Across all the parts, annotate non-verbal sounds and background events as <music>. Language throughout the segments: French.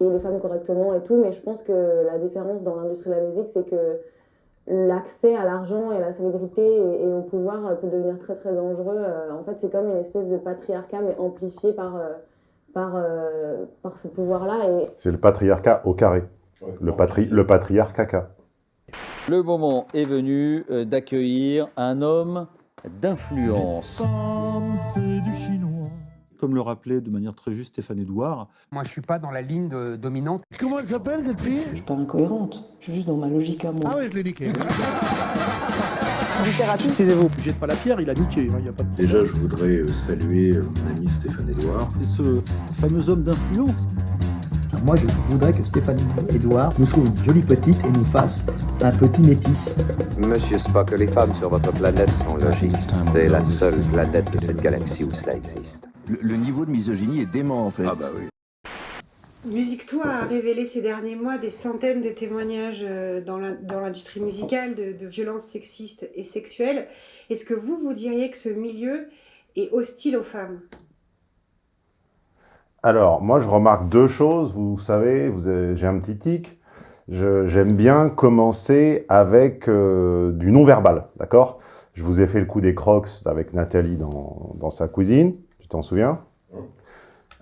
et les femmes correctement et tout, mais je pense que la différence dans l'industrie de la musique, c'est que l'accès à l'argent et à la célébrité et, et, au pouvoir peut devenir très très dangereux. en fait, c'est comme une espèce de patriarcat, mais amplifié par, par, par ce pouvoir-là. Et... C'est le patriarcat au carré, ouais, le, patri le patriarcat. Le moment est venu d'accueillir un homme d'influence. c'est du chinois. Comme le rappelait de manière très juste Stéphane Edouard. Moi, je suis pas dans la ligne de, dominante. Comment elle s'appelle, cette fille? Je suis pas incohérente. Je suis juste dans ma logique à moi. Ah ouais, je l'ai niqué. <laughs> Littérature. Taisez-vous. Jette pas la pierre, il a niqué. Hein, y a pas de... Déjà, je voudrais saluer mon ami Stéphane Edouard. Et ce fameux homme d'influence. Moi, je voudrais que Stéphane Edouard nous trouve une jolie petite et nous fasse un petit métis. Monsieur Spock, les femmes sur votre planète sont logiques. C'est la seule planète de cette galaxie où cela existe. Le, le, niveau de misogynie est dément, en fait. Ah bah oui. Musique Toi a révélé ces derniers mois des centaines de témoignages dans l'industrie musicale de, de violences sexistes et sexuelles. Est-ce que vous, vous diriez que ce milieu est hostile aux femmes? Alors, moi, je remarque deux choses. Vous savez, j'ai un petit tic. J'aime bien commencer avec euh, du non-verbal, d'accord? Je vous ai fait le coup des crocs avec Nathalie dans, dans sa cuisine, t'en souviens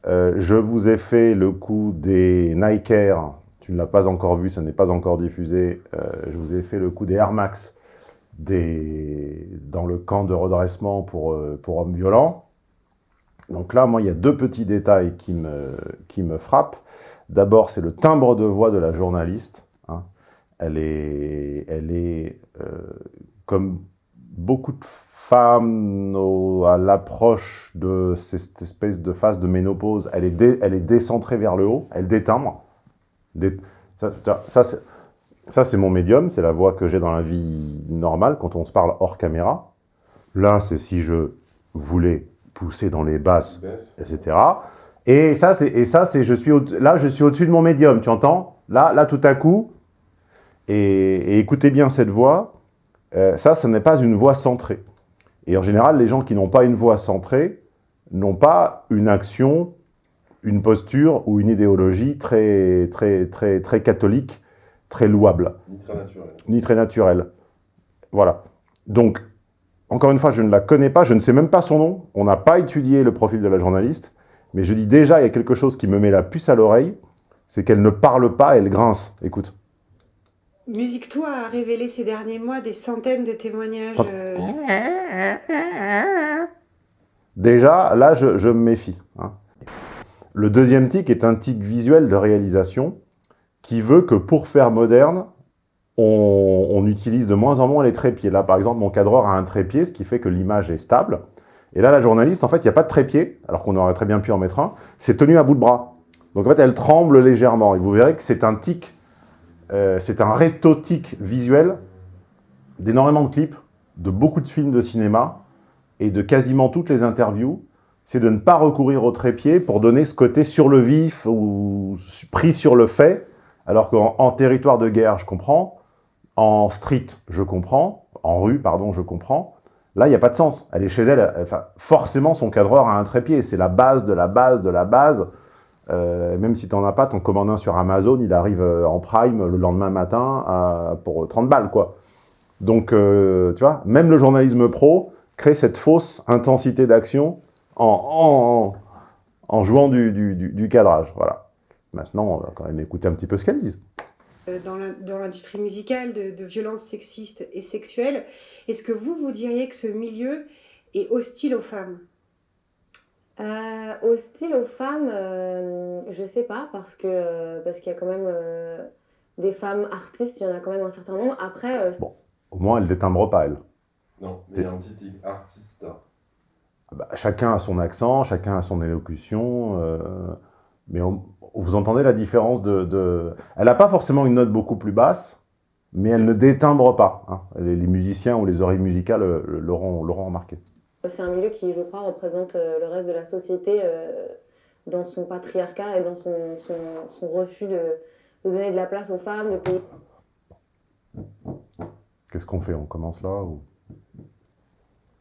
euh, Je vous ai fait le coup des Nike Air, tu ne l'as pas encore vu, ça n'est pas encore diffusé. Euh, je vous ai fait le coup des Air Max des, dans le camp de redressement pour, pour hommes violents. Donc là, moi, il y a deux petits détails qui me, qui me frappent. D'abord, c'est le timbre de voix de la journaliste. Hein. Elle est, elle est euh, comme beaucoup de femmes au, à l'approche de cette espèce de phase de ménopause, elle est, dé, elle est décentrée vers le haut, elle détimbre. Dé, ça, ça c'est mon médium, c'est la voix que j'ai dans la vie normale, quand on se parle hors caméra. Là, c'est si je voulais pousser dans les basses, etc. Et ça, c'est et ça, c'est je suis au, là, je suis au-dessus de mon médium, tu entends? Là, là, tout à coup. Et, et écoutez bien cette voix. Euh, ça, ce n'est pas une voix centrée. Et en général, les gens qui n'ont pas une voix centrée n'ont pas une action, une posture ou une idéologie très, très, très, très catholique, très louable. Ni très naturelle. Ni très naturelle. Voilà. Donc, encore une fois, je ne la connais pas, je ne sais même pas son nom, on n'a pas étudié le profil de la journaliste, mais je dis déjà, il y a quelque chose qui me met la puce à l'oreille, c'est qu'elle ne parle pas, elle grince. Écoute. Musique Toi a révélé ces derniers mois des centaines de témoignages. Euh... Déjà, là, je, je me méfie. Hein. Le deuxième tic est un tic visuel de réalisation qui veut que pour faire moderne, on, on, utilise de moins en moins les trépieds. Là, par exemple, mon cadreur a un trépied, ce qui fait que l'image est stable. Et là, la journaliste, en fait, il n'y a pas de trépied, alors qu'on aurait très bien pu en mettre un. C'est tenu à bout de bras. Donc, en fait, elle tremble légèrement. Et vous verrez que c'est un tic, euh, c'est un rétotique visuel d'énormément de clips, de beaucoup de films de cinéma et de quasiment toutes les interviews. C'est de ne pas recourir au trépied pour donner ce côté sur le vif ou pris sur le fait, alors qu'en territoire de guerre, je comprends, en street, je comprends. En rue, pardon, je comprends. Là, il n'y a pas de sens. Elle est chez elle. Forcément, son cadreur a un trépied. C'est la base de la base de la base. Euh, même si tu n'en as pas, ton commandant sur Amazon, il arrive euh, en prime le lendemain matin pour 30 balles, quoi. Donc, euh, tu vois, même le journalisme pro crée cette fausse intensité d'action en, en, jouant du, du, du, cadrage. Voilà. Maintenant, on va quand même écouter un petit peu ce qu'elle dit dans l'industrie musicale de, violences sexistes et sexuelles. Est-ce que vous, vous diriez que ce milieu est hostile aux femmes? Euh, Hostile aux femmes, euh, je sais pas, parce que parce qu'il y a quand même euh, des femmes artistes, il y en a quand même un certain nombre. Après, euh, bon, au moins elle détimbre pas elle. Non, mais il y a un petit artiste. Bah, chacun a son accent, chacun a son élocution, euh, mais on, vous entendez la différence de... de... Elle n'a pas forcément une note beaucoup plus basse, mais elle ne détimbre pas. Hein. Les, les, musiciens ou les oreilles musicales l'auront remarqué. C'est un milieu qui, je crois, représente le reste de la société euh, dans son patriarcat et dans son, son, son refus de, de, donner de la place aux femmes, de payer... Qu'est-ce qu'on fait? On commence là ou...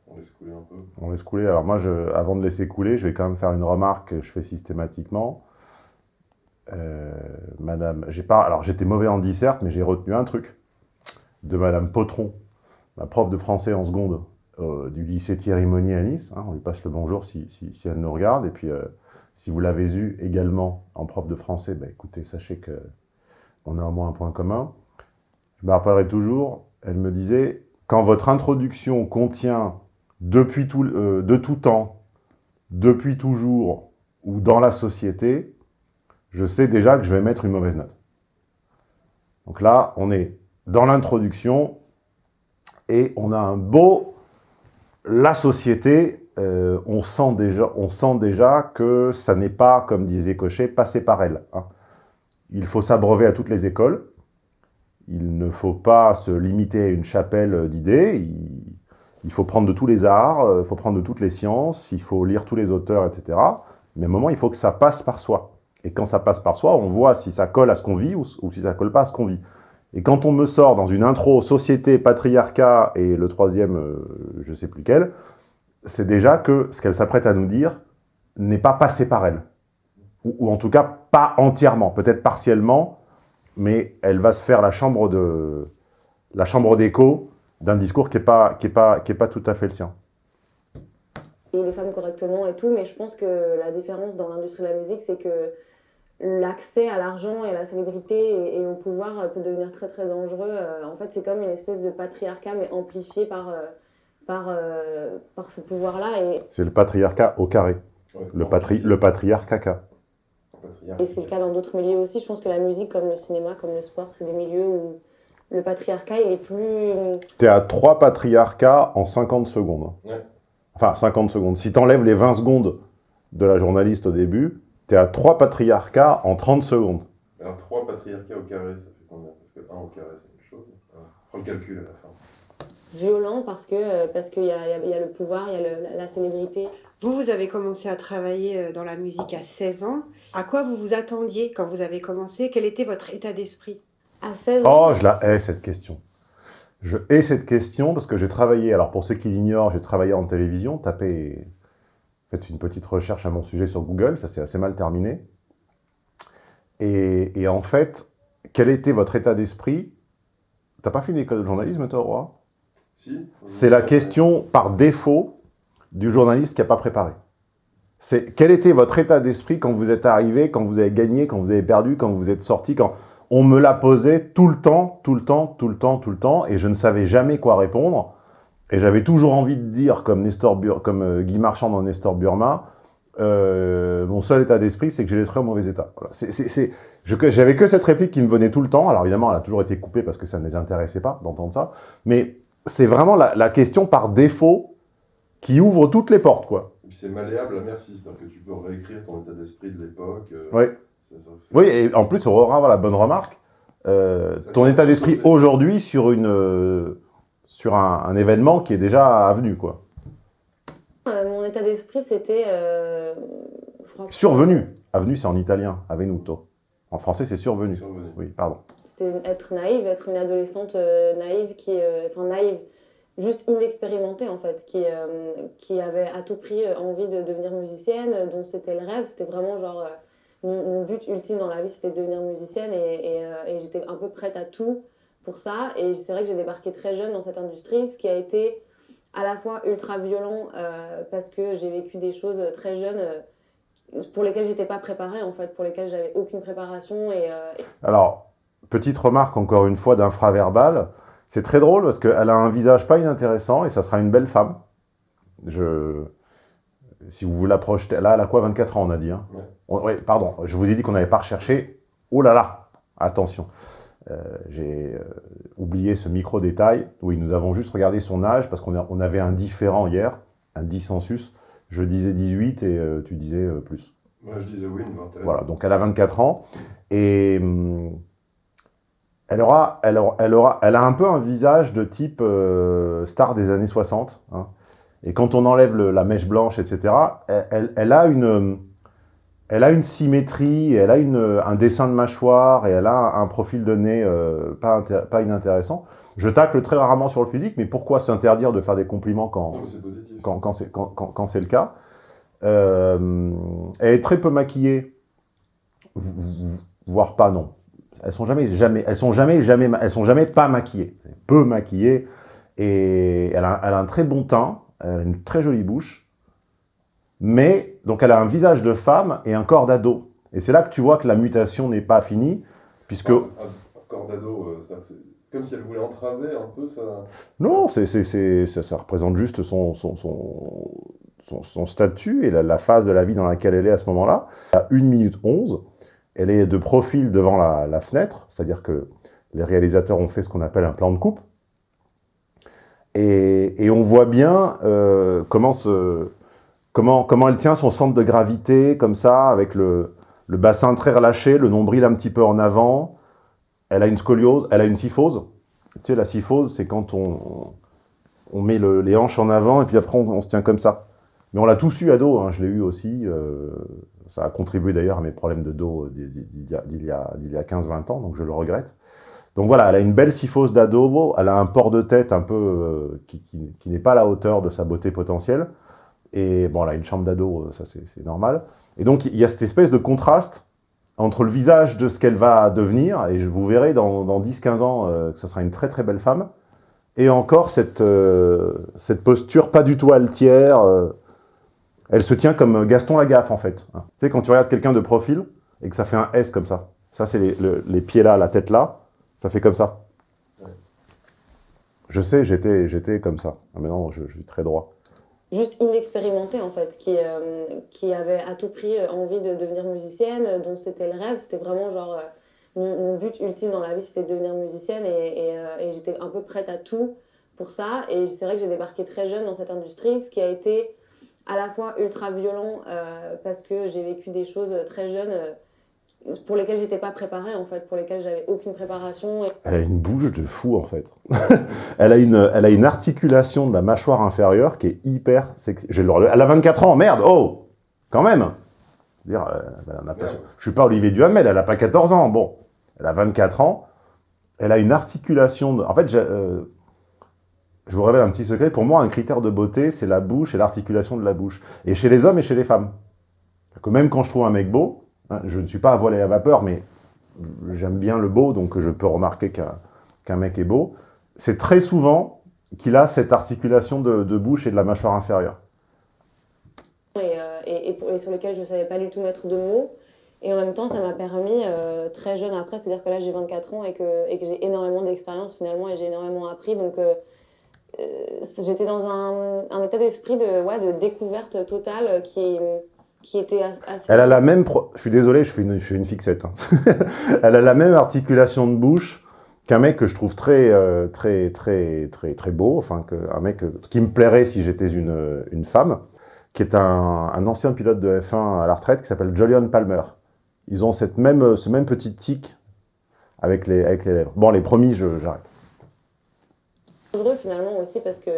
On laisse couler un peu. On laisse couler. Alors moi, je, avant de laisser couler, je vais quand même faire une remarque que je fais systématiquement. Euh, Madame, j'ai pas, alors j'étais mauvais en disserte, mais j'ai retenu un truc de Madame Potron, ma prof de français en seconde euh, du lycée Thierry Monnier à Nice. hein, on lui passe le bonjour si, si- elle nous regarde. Et puis, euh, si vous l'avez eu également en prof de français, bah, écoutez, sachez que on a au moins un point commun. Je me rappellerai toujours, elle me disait, quand votre introduction contient depuis tout, euh, de tout temps, depuis toujours ou dans la société, je sais déjà que je vais mettre une mauvaise note. Donc là, on est dans l'introduction et on a un beau... La société, euh, on, sent déjà, on sent déjà que ça n'est pas, comme disait Cochet, passé par elle. hein. Il faut s'abreuver à toutes les écoles. Il ne faut pas se limiter à une chapelle d'idées. Il, faut prendre de tous les arts, euh, il faut prendre de toutes les sciences, il faut lire tous les auteurs, etc. Mais à un moment, il faut que ça passe par soi. Et quand ça passe par soi, on voit si ça colle à ce qu'on vit ou, ou si ça colle pas à ce qu'on vit. Et quand on me sort dans une intro société, patriarcat et le troisième, euh, je sais plus quel, c'est déjà que ce qu'elle s'apprête à nous dire n'est pas passé par elle. Ou, en tout cas, pas entièrement, peut-être partiellement, mais elle va se faire la chambre d'écho d'un discours qui n'est pas, pas, pas tout à fait le sien. et les femmes correctement et tout, mais je pense que la différence dans l'industrie de la musique, c'est que l'accès à l'argent et à la célébrité et, et au pouvoir euh, peut devenir très très dangereux. Euh, en fait, c'est comme une espèce de patriarcat, mais amplifié par, euh, par, euh, par ce pouvoir-là. Et, C'est le patriarcat au carré. Le, patri le patriarcat et c'est le cas dans d'autres milieux aussi. Je pense que la musique, comme le cinéma, comme le sport, c'est des milieux où le patriarcat, il est plus... T'es à trois patriarcats en 50 secondes. Ouais. Enfin, 50 secondes. Si t'enlèves les 20 secondes de la journaliste au début, t'es à trois patriarcats en 30 secondes. Alors, 3 patriarcats au carré, ça fait combien? Parce que 1 au carré, c'est une chose. Alors, On fera le calcul à la fin. violent parce que euh, parce qu'il y a, il y a- il y a le pouvoir, il y a le- la, la célébrité. Vous, vous avez commencé à travailler euh, dans la musique à 16 ans. À quoi vous vous attendiez quand vous avez commencé? Quel était votre état d'esprit? À 16 ans, Oh, je la hais, cette question. Je hais cette question parce que j'ai travaillé, alors pour ceux qui l'ignorent, j'ai travaillé en télévision, tapez, faites une petite recherche à mon sujet sur Google, ça s'est assez mal terminé. Et, et en fait, quel était votre état d'esprit? T'as pas fait une école de journalisme, toi, Roi Si C'est la question par défaut du journaliste qui n'a pas préparé. C'est quel était votre état d'esprit quand vous êtes arrivé, quand vous avez gagné, quand vous avez perdu, quand vous êtes sorti, quand on me l'a posé tout le temps, tout le temps, tout le temps, tout le temps, et je ne savais jamais quoi répondre? Et j'avais toujours envie de dire, comme, Nestor Bur- comme euh, Guy Marchand dans Nestor Burma, euh, mon seul état d'esprit, c'est que j'ai les traits au mauvais état. Voilà. J'avais que cette réplique qui me venait tout le temps. Alors évidemment, elle a toujours été coupée parce que ça ne les intéressait pas d'entendre ça. Mais c'est vraiment la, la question par défaut qui ouvre toutes les portes, quoi. C'est malléable à merci, c'est-à-dire que tu peux réécrire ton état d'esprit de l'époque. euh, Oui. ça, Oui, et en plus, avoir la bonne remarque. Euh, ton état d'esprit aujourd'hui sur, une, sur un, un événement qui est déjà avenu, quoi. euh, mon état d'esprit, c'était... euh, Survenu. Avenu, c'est en italien. Avvenuto. En français, c'est survenu. Survenu. Oui, pardon. C'était être naïve, être une adolescente euh, naïve qui, euh, enfin naïve, juste inexpérimentée en fait, qui, euh, qui avait à tout prix envie de devenir musicienne, dont c'était le rêve, c'était vraiment genre euh, mon, mon but ultime dans la vie, c'était de devenir musicienne et, et, euh, et j'étais un peu prête à tout pour ça. Et c'est vrai que j'ai débarqué très jeune dans cette industrie, ce qui a été à la fois ultra violent euh, parce que j'ai vécu des choses très jeunes. euh, pour lesquelles j'étais pas préparée en fait, pour lesquelles j'avais aucune préparation et, euh, et Alors, petite remarque encore une fois d'infraverbal. C'est très drôle parce qu'elle a un visage pas inintéressant et ça sera une belle femme. Je... Si vous vous la projetez... Là, elle a quoi 24 ans, on a dit. Hein? Ouais. On- ouais, pardon, je vous ai dit qu'on n'avait pas recherché. Oh là là Attention. Euh, J'ai euh, oublié ce micro-détail. Oui, nous avons juste regardé son âge parce qu'on on avait un différent hier, un dissensus. Je disais 18 et euh, tu disais plus. Moi, je disais oui, une vingtaine. Voilà, donc elle a 24 ans et hum, elle aura, elle aura, elle aura, elle a un peu un visage de type euh, star des années 60. hein. Et quand on enlève le- la mèche blanche, etc., elle, elle- elle a une, elle a une symétrie, elle a une, un dessin de mâchoire et elle a un, profil de nez euh, pas, pas inintéressant. Je tacle très rarement sur le physique, mais pourquoi s'interdire de faire des compliments quand, c'est quand, quand c'est quand, quand- le cas? Euh, elle est très peu maquillée, voire pas non. elles sont jamais, jamais, elles sont jamais, jamais, elles sont jamais pas maquillées, peu maquillées, et elle a, elle a un très bon teint, elle a une très jolie bouche, mais donc elle a un visage de femme et un corps d'ado. Et c'est là que tu vois que la mutation n'est pas finie, puisque... Un, un corps d'ado, euh, c'est comme si elle voulait entraver un peu sa... Non, c'est, ça, ça représente juste son, son, son, son, son statut et la, la phase de la vie dans laquelle elle est à ce moment-là. À 1 minute 11, elle est de profil devant la, la fenêtre, c'est-à-dire que les réalisateurs ont fait ce qu'on appelle un plan de coupe. Et, et on voit bien euh, comment, se, comment, comment elle tient son centre de gravité, comme ça, avec le, bassin très relâché, le nombril un petit peu en avant. Elle a une scoliose, elle a une syphose. Tu sais, la syphose, c'est quand on, on met le- les hanches en avant et puis après on, se tient comme ça. Mais on l'a tous eu à dos, hein, je l'ai eu aussi. euh, ça a contribué d'ailleurs à mes problèmes de dos a- d'il y a 15-20 ans, donc je le regrette. Donc voilà, elle a une belle syphose d'ado, elle a un port de tête un peu euh, qui, qui- qui n'est pas à la hauteur de sa beauté potentielle. Et bon, a une chambre d'ado, euh, ça c'est normal. Et donc il y a cette espèce de contraste entre le visage de ce qu'elle va devenir, et je vous verrai dans, dans 10-15 ans euh, que ce sera une très très belle femme, et encore cette, euh, cette posture pas du tout altière. euh, elle se tient comme Gaston Lagaffe en fait. hein. Tu sais, quand tu regardes quelqu'un de profil et que ça fait un S comme ça, ça c'est les, le- les pieds là, la tête là, ça fait comme ça. Je sais, j'étais j'étais comme ça. Ah, Maintenant, je, je suis très droit. Juste inexpérimentée en fait, qui, euh, qui avait à tout prix euh, envie de devenir musicienne, euh, dont c'était le rêve, c'était vraiment genre mon, but ultime dans la vie, c'était de devenir musicienne et, j'étais un peu prête à tout pour ça. Et c'est vrai que j'ai débarqué très jeune dans cette industrie, ce qui a été à la fois ultra violent parce que j'ai vécu des choses très jeunes pour lesquelles j'étais pas préparée en fait, pour lesquelles j'avais aucune préparation. Et- Elle a une bouche de fou en fait. <laughs> elle, a une, elle a une articulation de la mâchoire inférieure qui est hyper sexy. J'ai le Elle a 24 ans, merde, oh Quand même dire, euh, elle en a pas- Je suis pas Olivier Duhamel, elle a pas 14 ans, bon. Elle a 24 ans, elle a une articulation... De... En fait, euh, je vous révèle un petit secret, pour moi, un critère de beauté, c'est la bouche et l'articulation de la bouche. Et chez les hommes et chez les femmes. Que même quand je trouve un mec beau, je ne suis pas à voile à vapeur, mais j'aime bien le beau, donc je peux remarquer qu'un mec est beau. C'est très souvent qu'il a cette articulation de, bouche et de la mâchoire inférieure. et, euh, sur lesquels je ne savais pas du tout mettre de mots. Et en même temps, ça m'a permis, euh, très jeune après, c'est-à-dire que là j'ai 24 ans et que, j'ai énormément d'expérience finalement et j'ai énormément appris. Donc euh, j'étais dans un, état d'esprit de découverte totale qui, qui était as- assez... Elle a la même... pro- Je suis désolé, je fais une, je fais une fixette. hein. <laughs> Elle a la même articulation de bouche qu'un mec que je trouve très, euh, très, très, très, très beau, enfin, que, un mec euh, qui me plairait si j'étais une, une femme, qui est un, un ancien pilote de F1 à la retraite qui s'appelle Julian Palmer. Ils ont cette même, ce même petit tic avec les, avec les lèvres. Bon, les promis, j'arrête. dangereux finalement aussi parce que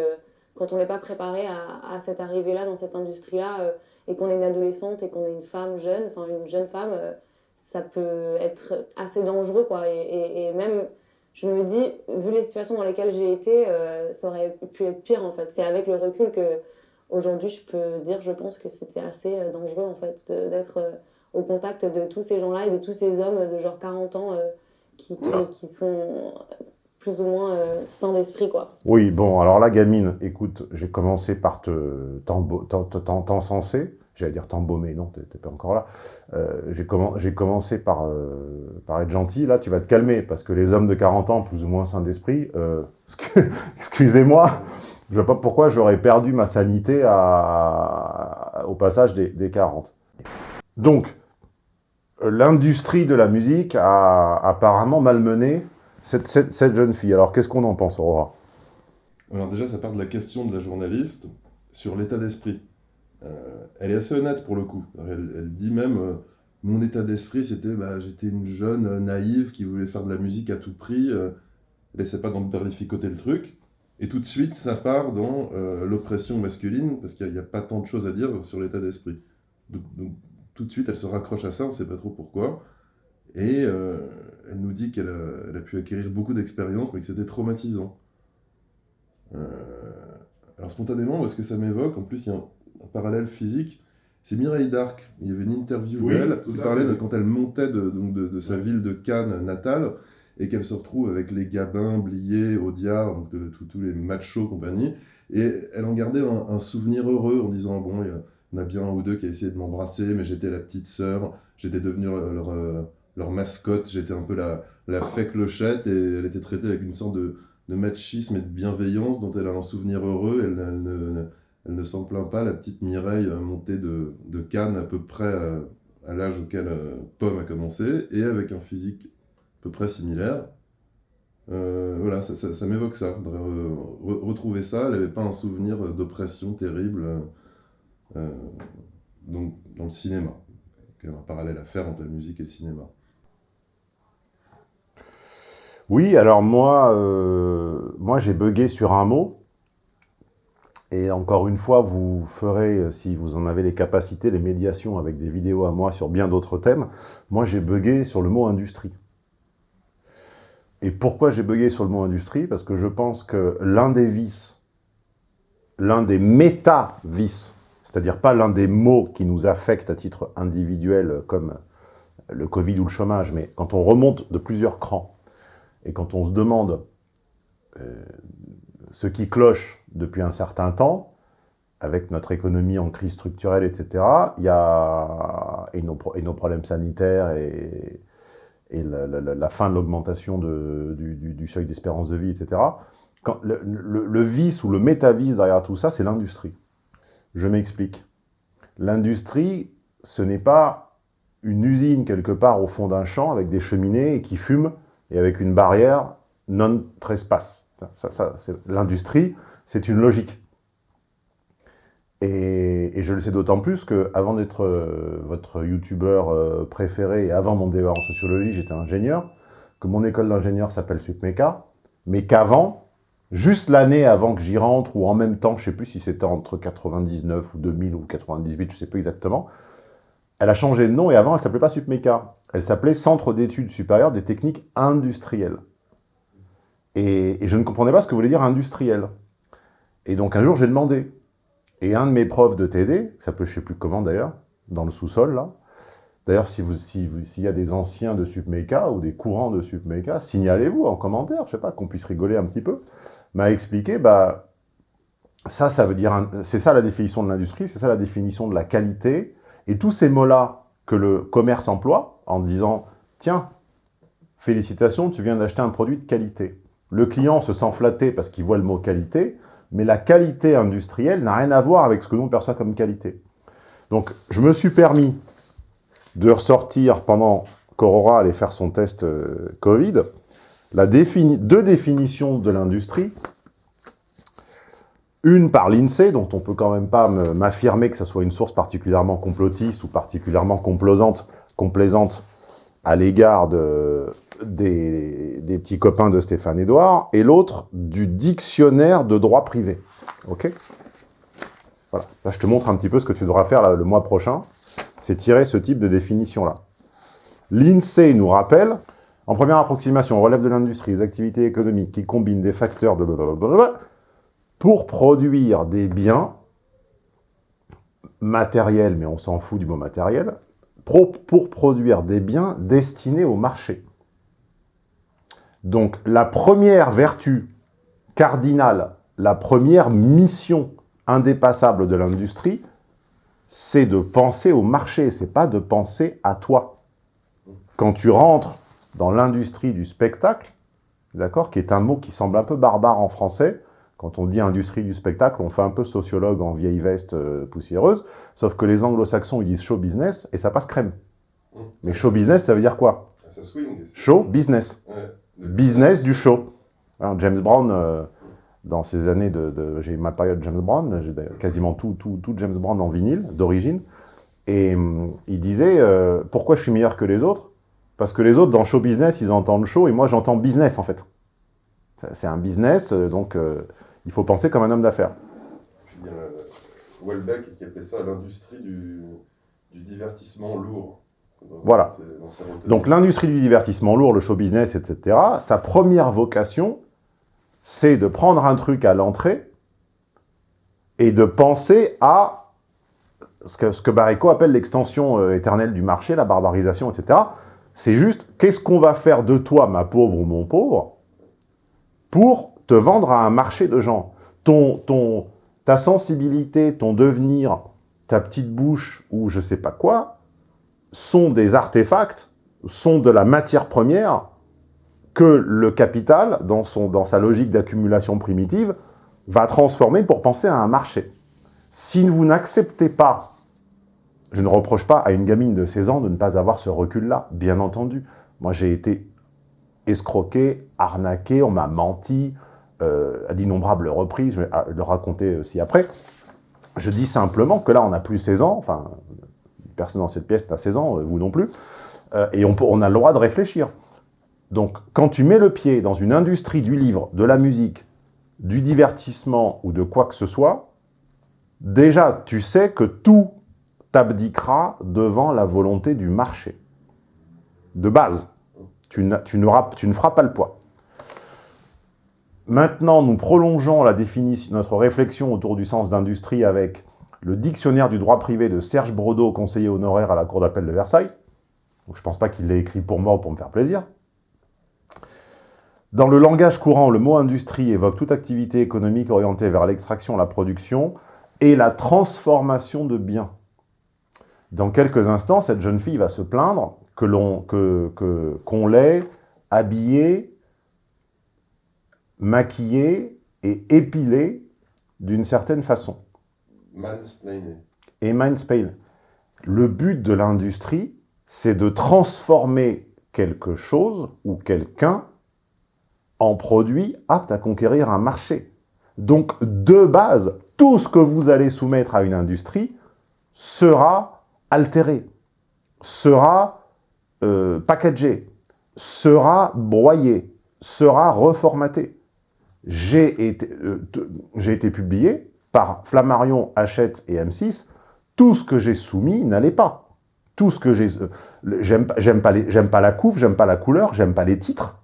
quand on n'est pas préparé à, à cette arrivée-là, dans cette industrie-là, euh, et qu'on est une adolescente et qu'on est une femme jeune, enfin une jeune femme, euh, ça peut être assez dangereux quoi. Et, et- et même, je me dis, vu les situations dans lesquelles j'ai été, euh, ça aurait pu être pire en fait. C'est avec le recul que aujourd'hui je peux dire, je pense que c'était assez euh, dangereux en fait d'être au contact de tous ces gens-là et de tous ces hommes de genre 40 ans qui, qui, qui sont plus ou moins euh, sains d'esprit quoi. Oui, bon, alors la gamine, écoute, j'ai commencé par te t'encenser. J'allais dire t'embaumer, non, t'es pas encore là. Euh, j'ai commen- j'ai commencé par, euh, par être gentil. Là, tu vas te calmer, parce que les hommes de 40 ans, plus ou moins sains d'esprit, euh, <laughs> excusez-moi, je vois pas pourquoi j'aurais perdu ma sanité au passage des, des 40. Donc, l'industrie de la musique a apparemment malmené cette, jeune fille. Alors, qu'est-ce qu'on en pense, Aurora? Alors déjà, ça part de la question de la journaliste sur l'état d'esprit. Euh, elle est assez honnête pour le coup. Elle, dit même, euh, mon état d'esprit, c'était, bah, j'étais une jeune euh, naïve qui voulait faire de la musique à tout prix, euh, essaie pas d'emberlificoter le truc. Et tout de suite, ça part dans l'oppression masculine, parce qu'il n'y a, pas tant de choses à dire sur l'état d'esprit. Donc, tout de suite, elle se raccroche à ça, on ne sait pas trop pourquoi. Et elle nous dit qu'elle a, elle a pu acquérir beaucoup d'expérience, mais que c'était traumatisant. Euh, alors spontanément, ce que ça m'évoque, en plus il y a un, un parallèle physique, C'est Mireille Darc. Il y avait une interview Oui, d'elle qui parlait de quand elle montait de, donc de, de sa ville de Cannes natale et qu'elle se retrouve avec les Gabin, Blier, Audiard, donc de, tous- les machos compagnie. Et elle en gardait un, un souvenir heureux en disant Bon, il y en a bien un ou deux qui a essayé de m'embrasser, mais j'étais la petite sœur, j'étais devenue leur, leur, euh, leur mascotte, j'étais un peu la, la fée clochette et elle était traitée avec une sorte de, de machisme et de bienveillance dont elle a un souvenir heureux. Elle, ne, elle ne s'en plaint pas, la petite Mireille montée de, de Cannes à peu près euh, à l'âge auquel euh, Pomme a commencé et avec un physique à peu près similaire. Euh, voilà, ça, ça- m'évoque ça. retrouver ça, elle n'avait pas un souvenir d'oppression terrible donc, dans le cinéma. Il y a un parallèle à faire entre la musique et le cinéma. Oui, alors moi, euh, moi j'ai bugué sur un mot. Et encore une fois, vous ferez, euh, si vous en avez les capacités, les médiations avec des vidéos à moi sur bien d'autres thèmes. Moi, j'ai bugué sur le mot industrie. Et pourquoi j'ai bugué sur le mot industrie? Parce que je pense que l'un des vices, l'un des méta-vices, c'est-à-dire pas l'un des mots qui nous affectent à titre individuel comme le Covid ou le chômage, mais quand on remonte de plusieurs crans, et quand on se demande euh, ce qui cloche depuis un certain temps, avec notre économie en crise structurelle, etc., y a, et nos, problèmes sanitaires et, la, fin de l'augmentation du, seuil d'espérance de vie, etc., le- le vice ou le métavice derrière tout ça, c'est l'industrie. Je m'explique. L'industrie, ce n'est pas une usine quelque part au fond d'un champ avec des cheminées et qui fume et avec une barrière non trespass. Ça, L'industrie, c'est une logique. Et, je le sais d'autant plus que avant d'être euh, votre youtubeur euh, préféré et avant mon DEA en sociologie, j'étais ingénieur, que mon école d'ingénieur s'appelle SUPMECA, mais qu'avant, juste l'année avant que j'y rentre, ou en même temps, je sais plus si c'était entre 99 ou 2000 ou 98, je sais plus exactement, elle a changé de nom et avant, elle s'appelait pas SUPMECA. Elle s'appelait Centre d'études supérieures des techniques industrielles. Et, je ne comprenais pas ce que voulait dire industriel. Et donc un jour, j'ai demandé. Et un de mes profs de TD, qui s'appelle je sais plus comment d'ailleurs, dans le sous-sol là, d'ailleurs si vous si vous- s'il y a des anciens de SUPMECA ou des courants de SUPMECA, signalez-vous en commentaire, je sais pas, qu'on puisse rigoler un petit peu, m'a expliqué, bah, ça, ça veut dire, c'est ça la définition de l'industrie, c'est ça la définition de la qualité, et tous ces mots-là que le commerce emploie, en disant, tiens, félicitations, tu viens d'acheter un produit de qualité. Le client se sent flatté parce qu'il voit le mot qualité, mais la qualité industrielle n'a rien à voir avec ce que nous on perçoit comme qualité. Donc, je me suis permis de ressortir pendant qu'Aurora allait faire son test euh, Covid, la défini- deux définitions de l'industrie. Une par l'INSEE, dont on peut quand même pas me- m'affirmer que ce soit une source particulièrement complotiste ou particulièrement complaisante, complaisante à l'égard de- des, des petits copains de Stéphane Edouard, et l'autre du dictionnaire de droit privé. Ok? Voilà, ça je te montre un petit peu ce que tu devras faire le mois prochain, c'est tirer ce type de définition-là. L'INSEE nous rappelle, en première approximation, on relève de l'industrie les activités économiques qui combinent des facteurs de blablabla pour produire des biens matériels, mais on s'en fout du mot matériel, pour produire des biens destinés au marché. Donc la première vertu cardinale, la première mission indépassable de l'industrie, c'est de penser au marché, c'est pas de penser à toi. Quand tu rentres dans l'industrie du spectacle, d'accord, qui est un mot qui semble un peu barbare en français, quand on dit industrie du spectacle, on fait un peu sociologue en vieille veste euh, poussiéreuse, sauf que les anglo-saxons, ils disent show business, et ça passe crème. Mais show business, ça veut dire quoi? Ça swing. Show business. Ouais. Business du show. Hein, James Brown, euh, dans ces années de... de- j'ai ma période James Brown, j'ai quasiment tout, tout, tout James Brown en vinyle, d'origine, et hum, il disait, euh, pourquoi je suis meilleur que les autres? Parce que les autres, dans show business, ils entendent show, et moi, j'entends business, en fait. C'est un business, euh, donc euh, il faut penser comme un homme d'affaires. Puis il y a euh, Welbeck qui appelait ça l'industrie du, du divertissement lourd. Voilà. Donc l'industrie du divertissement lourd, le show business, etc., sa première vocation, c'est de prendre un truc à l'entrée et de penser à ce que, ce que Barreco appelle l'extension euh, éternelle du marché, la barbarisation, etc. C'est juste, qu'est-ce qu'on va faire de toi, ma pauvre ou mon pauvre, pour te vendre à un marché de gens ton, ton, Ta sensibilité, ton devenir, ta petite bouche ou je sais pas quoi, sont des artefacts, sont de la matière première que le capital, dans, son, dans sa logique d'accumulation primitive, va transformer pour penser à un marché. Si vous n'acceptez pas, je ne reproche pas à une gamine de 16 ans de ne pas avoir ce recul-là, bien entendu. Moi, j'ai été escroqué, arnaqué, on m'a menti, euh, à d'innombrables reprises, je vais le raconter aussi après. Je dis simplement que là, on n'a plus 16 ans, enfin, personne dans cette pièce n'a 16 ans, euh, vous non plus, euh, et on, a le droit de réfléchir. Donc, quand tu mets le pied dans une industrie du livre, de la musique, du divertissement ou de quoi que ce soit, déjà, tu sais que tout t'abdiquera devant la volonté du marché. De base, tu, tu ne feras pas le poids. Maintenant, nous prolongeons notre réflexion autour du sens d'industrie avec le dictionnaire du droit privé de Serge Brodeau, conseiller honoraire à la Cour d'appel de Versailles. Je ne pense pas qu'il l'ait écrit pour moi ou pour me faire plaisir. Dans le langage courant, le mot industrie évoque toute activité économique orientée vers l'extraction, la production et la transformation de biens. Dans quelques instants, cette jeune fille va se plaindre que l'ait habillée, maquillée et épilée d'une certaine façon. Et mansplain. Le but de l'industrie, c'est de transformer quelque chose ou quelqu'un en produit apte à conquérir un marché. Donc, de base, tout ce que vous allez soumettre à une industrie sera altéré, sera euh, packagé, sera broyé, sera reformaté. J'ai été, euh, été publié par Flammarion, Hachette et M6. Tout ce que j'ai soumis n'allait pas. Tout ce que. Euh, j'aime pas, pas la couve, j'aime pas la couleur, j'aime pas les titres.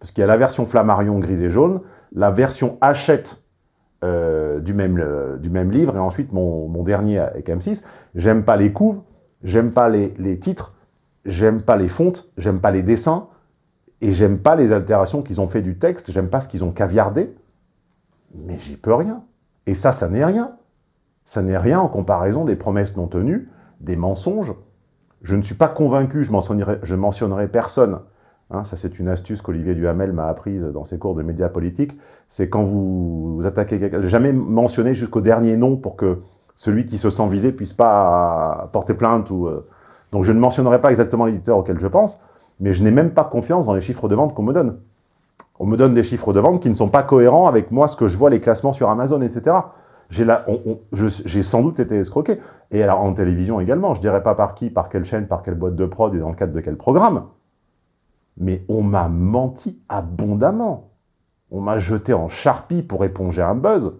Parce qu'il y a la version Flammarion grise et jaune, la version Hachette euh, du, même, du même livre, et ensuite mon, mon dernier avec M6. J'aime pas les couves, j'aime pas les, les titres, j'aime pas les fontes, j'aime pas les dessins, et j'aime pas les altérations qu'ils ont fait du texte, j'aime pas ce qu'ils ont caviardé, mais j'y peux rien. Et ça, ça n'est rien. Ça n'est rien en comparaison des promesses non tenues, des mensonges. Je ne suis pas convaincu, je mentionnerai, mentionnerai personne, Hein, ça, c'est une astuce qu'Olivier Duhamel m'a apprise dans ses cours de médias politiques. C'est quand vous, attaquez quelqu'un, jamais mentionner jusqu'au dernier nom pour que celui qui se sent visé puisse pas porter plainte. ou. Euh. Donc, je ne mentionnerai pas exactement l'éditeur auquel je pense, mais je n'ai même pas confiance dans les chiffres de vente qu'on me donne. On me donne des chiffres de vente qui ne sont pas cohérents avec moi, ce que je vois, les classements sur Amazon, etc. J'ai sans doute été escroqué. Et alors, en télévision également, je dirais pas par qui, par quelle chaîne, par quelle boîte de prod et dans le cadre de quel programme mais on m'a menti abondamment. On m'a jeté en charpie pour éponger un buzz,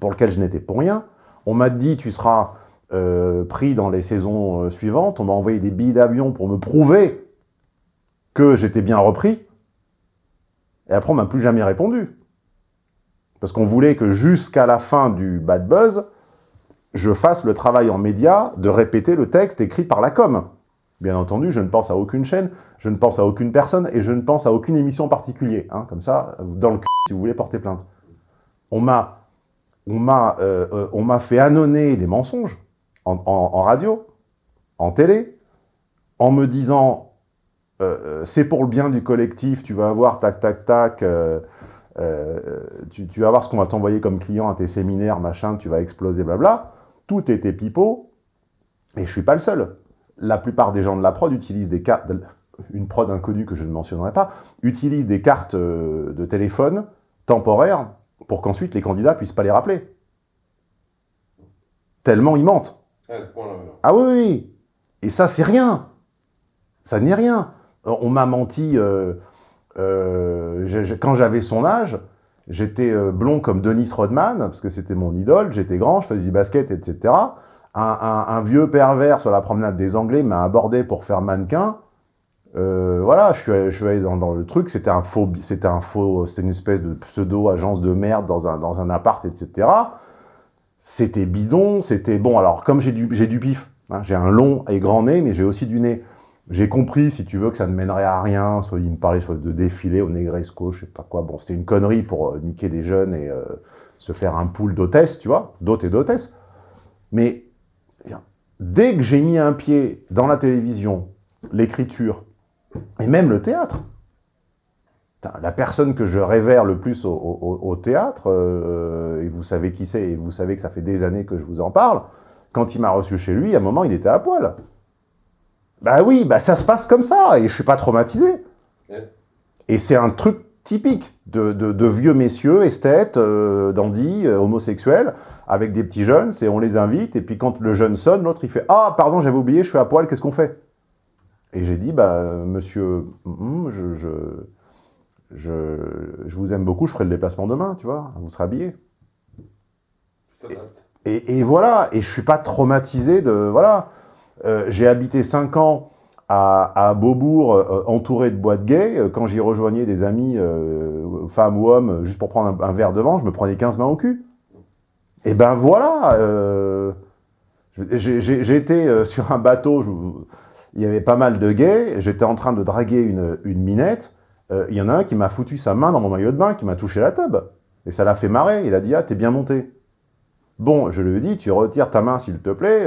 pour lequel je n'étais pour rien. On m'a dit, tu seras euh, pris dans les saisons euh, suivantes. On m'a envoyé des billets d'avion pour me prouver que j'étais bien repris. Et après, on m'a plus jamais répondu. Parce qu'on voulait que jusqu'à la fin du bad buzz, je fasse le travail en média de répéter le texte écrit par la com. Bien entendu, je ne pense à aucune chaîne, je ne pense à aucune personne et je ne pense à aucune émission en particulier. Hein, comme ça, dans le cul, si vous voulez porter plainte. On m'a euh, euh, fait annonner des mensonges en, radio, en télé, en me disant euh, c'est pour le bien du collectif, tu vas avoir tac, tac, tac, tu, tu, vas voir ce qu'on va t'envoyer comme client à tes séminaires, machin, tu vas exploser, blabla. Tout était pipeau, et je suis pas le seul la plupart des gens de la prod utilisent des cartes, une prod inconnue que je ne mentionnerai pas, utilisent des cartes euh, de téléphone temporaires pour qu'ensuite les candidats puissent pas les rappeler. Tellement ils mentent. Ah, oui, oui, Et ça, c'est rien. Ça n'est rien. On m'a menti euh, euh, quand j'avais son âge. J'étais blond comme Denis Rodman, parce que c'était mon idole. J'étais grand, je faisais du basket, etc un, vieux pervers sur la promenade des Anglais m'a abordé pour faire mannequin. Euh, voilà, je suis, allé, dans, le truc, c'était un faux, c'était une espèce de pseudo-agence de merde dans un, dans un appart, etc. c'était bidon, c'était... Bon, alors, comme j'ai du, du pif, hein, j'ai un long et grand nez, mais j'ai aussi du nez. J'ai compris, si tu veux, que ça ne mènerait à rien, soit il me parlait de défiler au Negresco, je sais pas quoi. Bon, c'était une connerie pour euh, niquer des jeunes et euh, se faire un pool d'hôtesse, tu vois, d'hôtes et d'hôtesses. Mais dès que j'ai mis un pied dans la télévision, l'écriture, et même le théâtre, la personne que je révère le plus au, théâtre, euh, et vous savez qui c'est, et vous savez que ça fait des années que je vous en parle, quand il m'a reçu chez lui, à un moment, il était à poil. Bah oui, bah ça se passe comme ça, et je suis pas traumatisé. Et c'est un truc typique de, vieux messieurs, esthètes, euh, dandy, euh, homosexuels, avec des petits jeunes, c'est on les invite, et puis quand le jeune sonne, l'autre il fait « Ah, pardon, j'avais oublié, je suis à poil, qu'est-ce qu'on fait ?» Et j'ai dit « Bah, monsieur, hum, je, je, je, je, vous aime beaucoup, je ferai le déplacement demain, tu vois, vous serez habillé. » et, et, voilà, et je suis pas traumatisé de... Voilà, euh, j'ai habité 5 ans à, Beaubourg, euh, entouré de boîtes gays. Euh, quand j'y rejoignais des amis, femmes ou hommes, juste pour prendre un, verre de vin, je me prenais 15 mains au cul. Et ben voilà été sur un bateau, il y avait pas mal de gays, j'étais en train de draguer une, minette, il y en a un qui m'a foutu sa main dans mon maillot de bain, qui m'a touché la tube. Et ça l'a fait marrer, il a dit « Ah, t'es bien monté ». Bon, je lui ai dit « Tu retires ta main, s'il te plaît.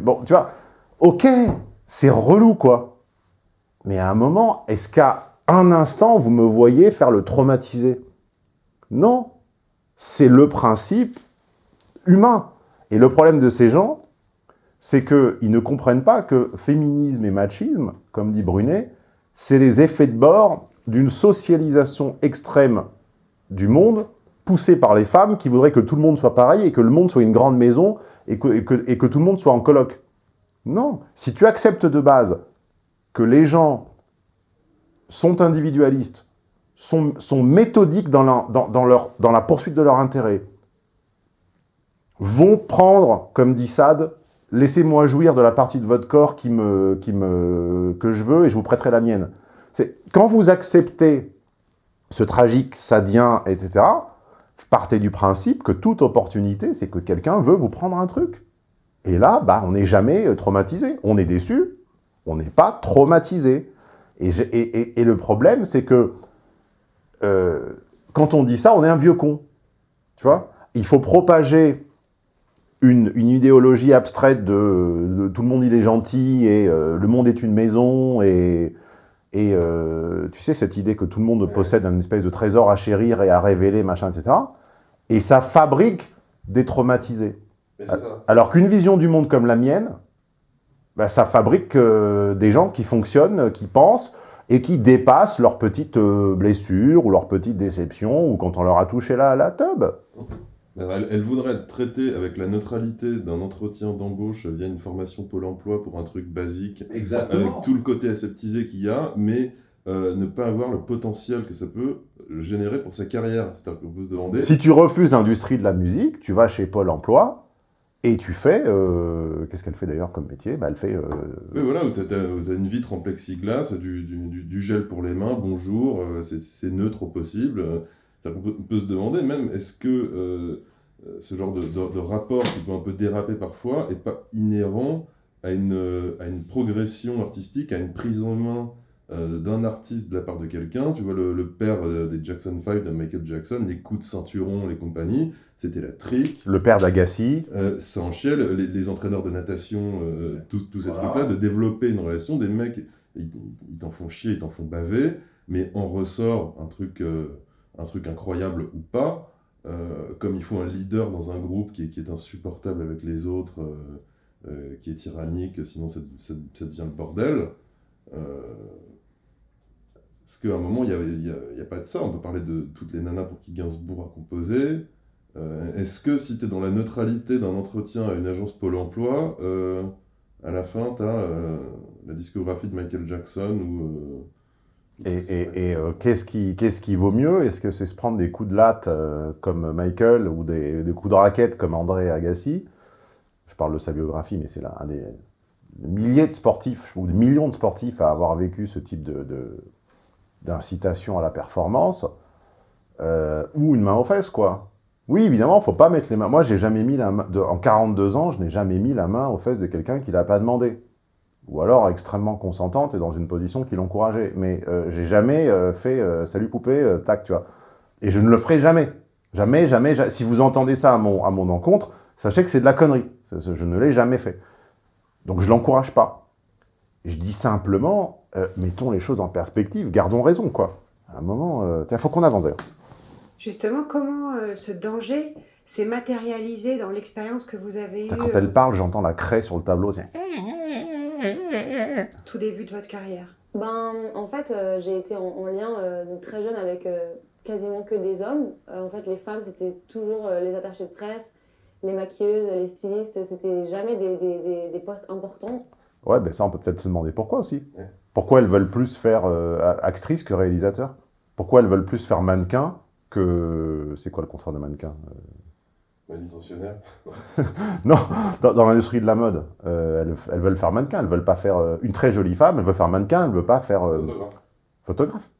Bon, tu vois, Ok, c'est relou, quoi. Mais à un moment, est-ce qu'à un instant, vous me voyez faire le traumatiser? Non. C'est le principe humain. Et le problème de ces gens, c'est qu'ils ne comprennent pas que féminisme et machisme, comme dit Brunet, c'est les effets de bord d'une socialisation extrême du monde, poussée par les femmes qui voudraient que tout le monde soit pareil et que le monde soit une grande maison et que, tout le monde soit en colloque. Non. Si tu acceptes de base que les gens sont individualistes, sont, méthodiques dans la, poursuite de leur intérêt, vont prendre, comme dit Sade, laissez-moi jouir de la partie de votre corps qui me, qui me, que je veux et je vous prêterai la mienne. Quand vous acceptez ce tragique sadien, etc., partez du principe que toute opportunité, c'est que quelqu'un veut vous prendre un truc. Et là, bah, on n'est jamais euh, traumatisé. On est déçu, on n'est pas traumatisé. Et, et, le problème, c'est que euh, quand on dit ça, on est un vieux con. Tu vois? Il faut propager une, idéologie abstraite de, tout le monde il est gentil et euh, le monde est une maison et, et tu sais, cette idée que tout le monde possède un espèce de trésor à chérir et à révéler, machin, etc. Et ça fabrique des traumatisés. Alors qu'une vision du monde comme la mienne, bah, ça fabrique euh, des gens qui fonctionnent, qui pensent, et qui dépassent leurs petites euh, blessures ou leurs petites déceptions, ou quand on leur a touché la, la tube. Elle, voudrait être traitée avec la neutralité d'un entretien d'embauche via une formation Pôle emploi pour un truc basique, Exactement. avec tout le côté aseptisé qu'il y a, mais euh, ne pas avoir le potentiel que ça peut générer pour sa carrière. C'est-à-dire qu'on peut se demander... Si tu refuses l'industrie de la musique, tu vas chez Pôle emploi, et tu fais, euh, qu'est-ce qu'elle fait d'ailleurs comme métier? Bah, Elle fait... Euh, oui, voilà, tu as, une vitre en plexiglas, du, du, gel pour les mains, bonjour, euh, c'est neutre au possible. On peut, on peut, se demander même, est-ce que ce genre de, de, rapport qui peut un peu déraper parfois n'est pas inhérent à une, à une progression artistique, à une prise en main euh, d'un artiste de la part de quelqu'un. Tu vois, le, père euh, des Jackson 5 de Michael Jackson, les coups de ceinturon, les compagnies, c'était la trique. Le père d'Agassi. Euh, ça en chiel, les, entraîneurs de natation, tous, ces trucs-là, de développer une relation, des mecs, ils, t'en font chier, ils t'en font baver, mais en ressort un truc, un truc incroyable ou pas. comme il faut un leader dans un groupe qui est, qui est insupportable avec les autres, qui est tyrannique, sinon ça, ça devient le bordel. Parce qu'à un moment, il n'y a, a, a, pas de ça. On peut parler de toutes les nanas pour qui Gainsbourg a composé. Euh, est-ce que si tu es dans la neutralité d'un entretien à une agence Pôle emploi, euh, à la fin, tu as euh, la discographie de Michael Jackson ou. et, et, et qu'est-ce qui, qui vaut mieux? Est-ce que c'est se prendre des coups de latte comme Michael ou des, des, coups de raquette comme André Agassi? Je parle de sa biographie, mais c'est là un des, milliers de sportifs, ou des millions de sportifs à avoir vécu ce type de, d'incitation à la performance, euh, ou une main aux fesses, quoi. Oui, évidemment, faut pas mettre les mains. Moi, j'ai jamais mis la main... de- En 42 ans, je n'ai jamais mis la main aux fesses de quelqu'un qui l'a pas demandé. Ou alors extrêmement consentante et dans une position qui l'encourageait. Mais euh, j'ai jamais euh, fait euh, salut poupée, tac, tu vois. Et je ne le ferai jamais. Jamais, jamais, ja- Si vous entendez ça à mon, à mon encontre, sachez que c'est de la connerie. Je ne l'ai jamais fait. Donc je l'encourage pas. Je dis simplement, euh, mettons les choses en perspective, gardons raison, quoi. À un moment, il faut qu'on avance d'ailleurs. Justement, comment euh, ce danger s'est matérialisé dans l'expérience que vous avez eue Quand euh, elle parle, j'entends la craie sur le tableau. tiens. tout début de votre carrière? Ben, en fait, euh, j'ai été en, en lien euh, très jeune avec euh, quasiment que des hommes. Euh, en fait, les femmes, c'était toujours euh, les attachés de presse, les maquilleuses, les stylistes, c'était jamais des, des, des, des postes importants. Ouais, ben ça, on peut peut-être se demander pourquoi aussi. Pourquoi elles veulent plus faire euh, actrice que réalisateur Pourquoi elles veulent plus faire mannequin que... C'est quoi le contraire de mannequin Euh, Manutentionnaire. <laughs> Non, dans, dans l'industrie de la mode, euh, elles, elles veulent faire mannequin. Elles veulent pas faire euh, une très jolie femme. Elle veut faire mannequin. Elle veut pas faire euh, Photographe. photographe.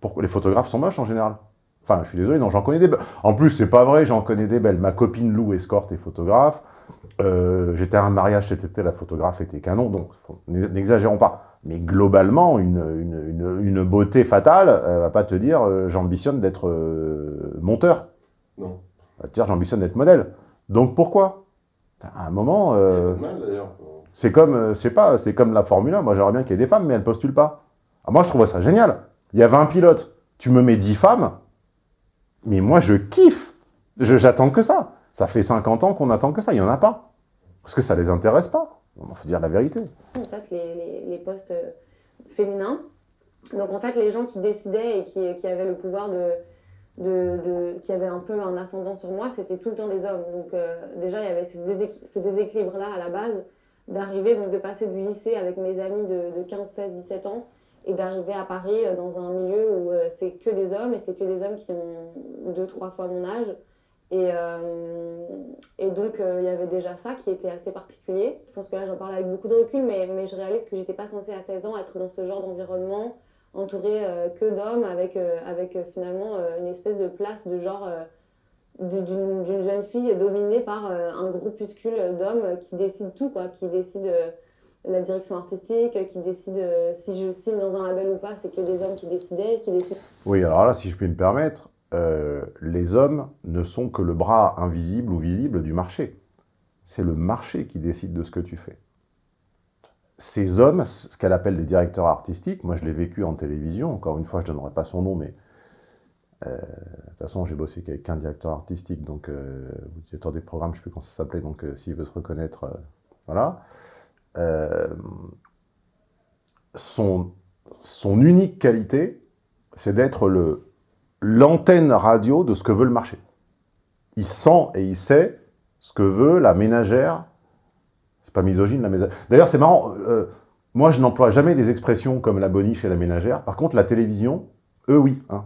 Pourquoi les photographes sont moches en général Enfin, je suis désolé, non, j'en connais des belles. En plus, c'est pas vrai, j'en connais des belles. Ma copine Lou escorte et photographe. J'étais à un mariage cet été, la photographe était canon, donc n'exagérons pas. Mais globalement, une, une, une, une beauté fatale, elle va pas te dire euh, j'ambitionne d'être euh, monteur. Non. Elle va te dire j'ambitionne d'être modèle. Donc pourquoi? À un moment, euh, c'est comme, sais pas, c'est comme la Formule 1. Moi, j'aimerais bien qu'il y ait des femmes, mais elles postulent pas. Ah, moi, je trouve ça génial. Il y a 20 pilotes. Tu me mets 10 femmes, mais moi, je kiffe. Je- J'attends que ça. Ça fait 50 ans qu'on attend que ça. Il y en a pas. Parce que ça les intéresse pas. Il faut dire la vérité. en fait, les, les, postes euh, féminins. Donc, en fait, les gens qui décidaient et qui, qui avaient le pouvoir de, de, qui avaient un peu un ascendant sur moi, c'était tout le temps des hommes. Donc, euh, déjà, il y avait ce, déséqu- ce déséquilibre-là à la base, d'arriver, donc de passer du lycée avec mes amis de, de 15, 16, 17 ans et d'arriver à Paris euh, dans un milieu où c'est que des hommes et c'est que des hommes qui ont deux, trois fois mon âge. Et, euh, et donc, euh, il y avait déjà ça qui était assez particulier. Je pense que là, j'en parle avec beaucoup de recul, mais, mais je réalise que j'étais pas censée à 16 ans être dans ce genre d'environnement, entourée euh, que d'hommes, avec, avec finalement une espèce de place de genre d'une jeune fille dominée par un groupuscule d'hommes qui décident tout, quoi, qui décident euh, la direction artistique, qui décident euh, si je signe dans un label ou pas, c'est que des hommes qui décidaient, qui décident. Oui, alors là, si je puis me permettre, euh, les hommes ne sont que le bras invisible ou visible du marché. C'est le marché qui décide de ce que tu fais. Ces hommes, ce qu'elle appelle des directeurs artistiques, moi je l'ai vécu en télévision, encore une fois, je ne donnerai pas son nom, mais euh, de toute façon, j'ai bossé qu'avec un directeur artistique, donc euh, directeur des programmes, je ne sais plus comment ça s'appelait, donc euh, s'il veut se reconnaître, euh, voilà. Euh, son unique qualité, c'est d'être le l'antenne radio de ce que veut le marché. Il sent et il sait ce que veut la ménagère. C'est pas misogyne, la ménagère. D'ailleurs, c'est marrant. euh, moi, je n'emploie jamais des expressions comme la boniche et la ménagère. Par contre, la télévision, eux, oui. hein.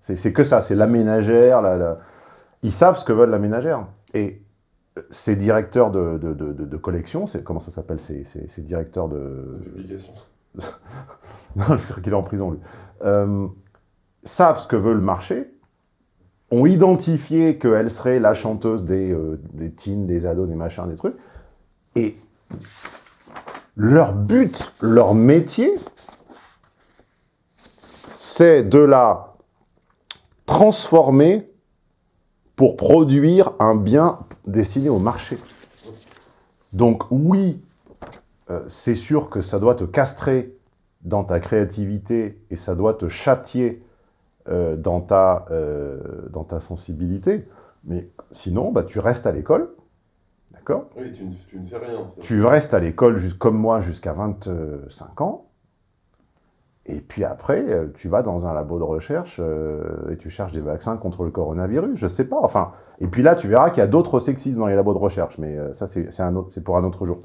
C'est que ça. C'est la ménagère. La, la- Ils savent ce que veulent la ménagère. Et ces directeurs de, de, de, de- collection, comment ça s'appelle ces, ces- ces directeurs de... Publication. <laughs> non, je crois qu'il est en prison, lui. Euh, savent ce que veut le marché, ont identifié qu'elle serait la chanteuse des, euh, des teens, des ados, des machins, des trucs, et leur but, leur métier, c'est de la transformer pour produire un bien destiné au marché. Donc oui, euh, c'est sûr que ça doit te castrer dans ta créativité et ça doit te châtier euh, dans, ta, euh, dans ta sensibilité. Mais sinon, bah, tu restes à l'école, d'accord? Oui, tu ne, tu ne fais rien. Tu restes à l'école comme moi jusqu'à 25 ans. Et puis après, euh, tu vas dans un labo de recherche euh, et tu cherches des vaccins contre le coronavirus, je sais pas. Enfin, et puis là, tu verras qu'il y a d'autres sexismes dans les labos de recherche, mais ça, c'est pour un autre jour.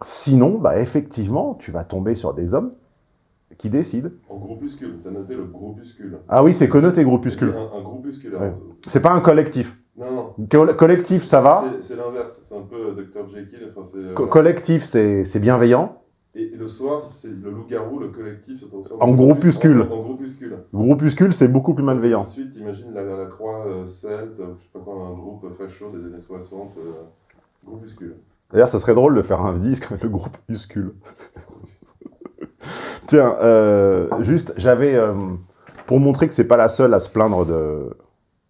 Sinon, bah, effectivement, tu vas tomber sur des hommes qui décident. En groupuscule, tu as noté le groupuscule. Ah oui, c'est connoté groupuscule. Un, un groupuscule. Ouais. C'est pas un collectif. Non, non. Co- collectif, ça va. C'est- l'inverse, c'est un peu Dr. Jekyll. Enfin, euh, Co- collectif, c'est bienveillant. Et le soir, c'est le loup-garou, le collectif se transforme En groupuscule. En, en groupuscule. Groupuscule, c'est beaucoup plus malveillant. Ensuite, imagine la, la croix euh, celte, je sais pas quoi, un groupe facho des années 60, euh, groupuscule. D'ailleurs, ça serait drôle de faire un disque avec le groupuscule. <laughs> <laughs> Tiens, euh, juste, j'avais... euh, pour montrer que c'est pas la seule à se plaindre de...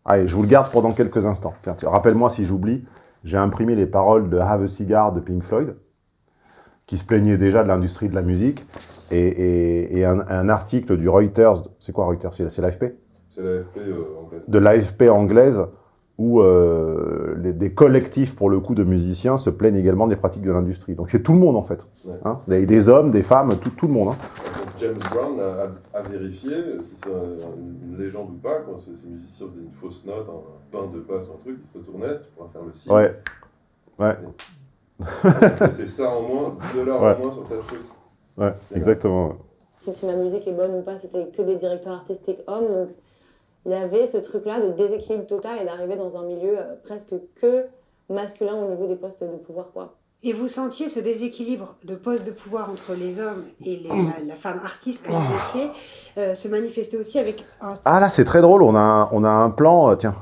Allez, je vous le garde pendant quelques instants. Tiens, rappelle-moi si j'oublie. J'ai imprimé les paroles de Have a Cigar de Pink Floyd, qui se plaignait déjà de l'industrie de la musique, et, et- et un, un article du Reuters, c'est quoi Reuters C'est c'est l'AFP C'est l'AFP euh, anglaise. de l'AFP anglaise, où euh, les- des collectifs, pour le coup, de musiciens se plaignent également des pratiques de l'industrie. Donc c'est tout le monde, en fait. Ouais. Hein des, des hommes, des femmes, tout, tout le monde. hein. James Brown a, a- a vérifié si c'est un- une, légende ou pas. Quand ces, ces musiciens faisaient une fausse note, un, pain de basse, un truc, ils se retournaient, tu pourras faire le signe. Ouais. Ouais. C'est ça en moins, 2 dollars Ouais. en moins sur ta truc. Ouais, exactement. si, si ma musique est bonne ou pas, c'était que des directeurs artistiques hommes. Donc il y avait ce truc-là de déséquilibre total et d'arriver dans un milieu euh, presque que masculin au niveau des postes de pouvoir. quoi. Et vous sentiez ce déséquilibre de poste de pouvoir entre les hommes et les- la, la femme artiste que vous étiez euh, se manifester aussi avec un Ah là, c'est très drôle. On a un, on a un plan. euh, tiens,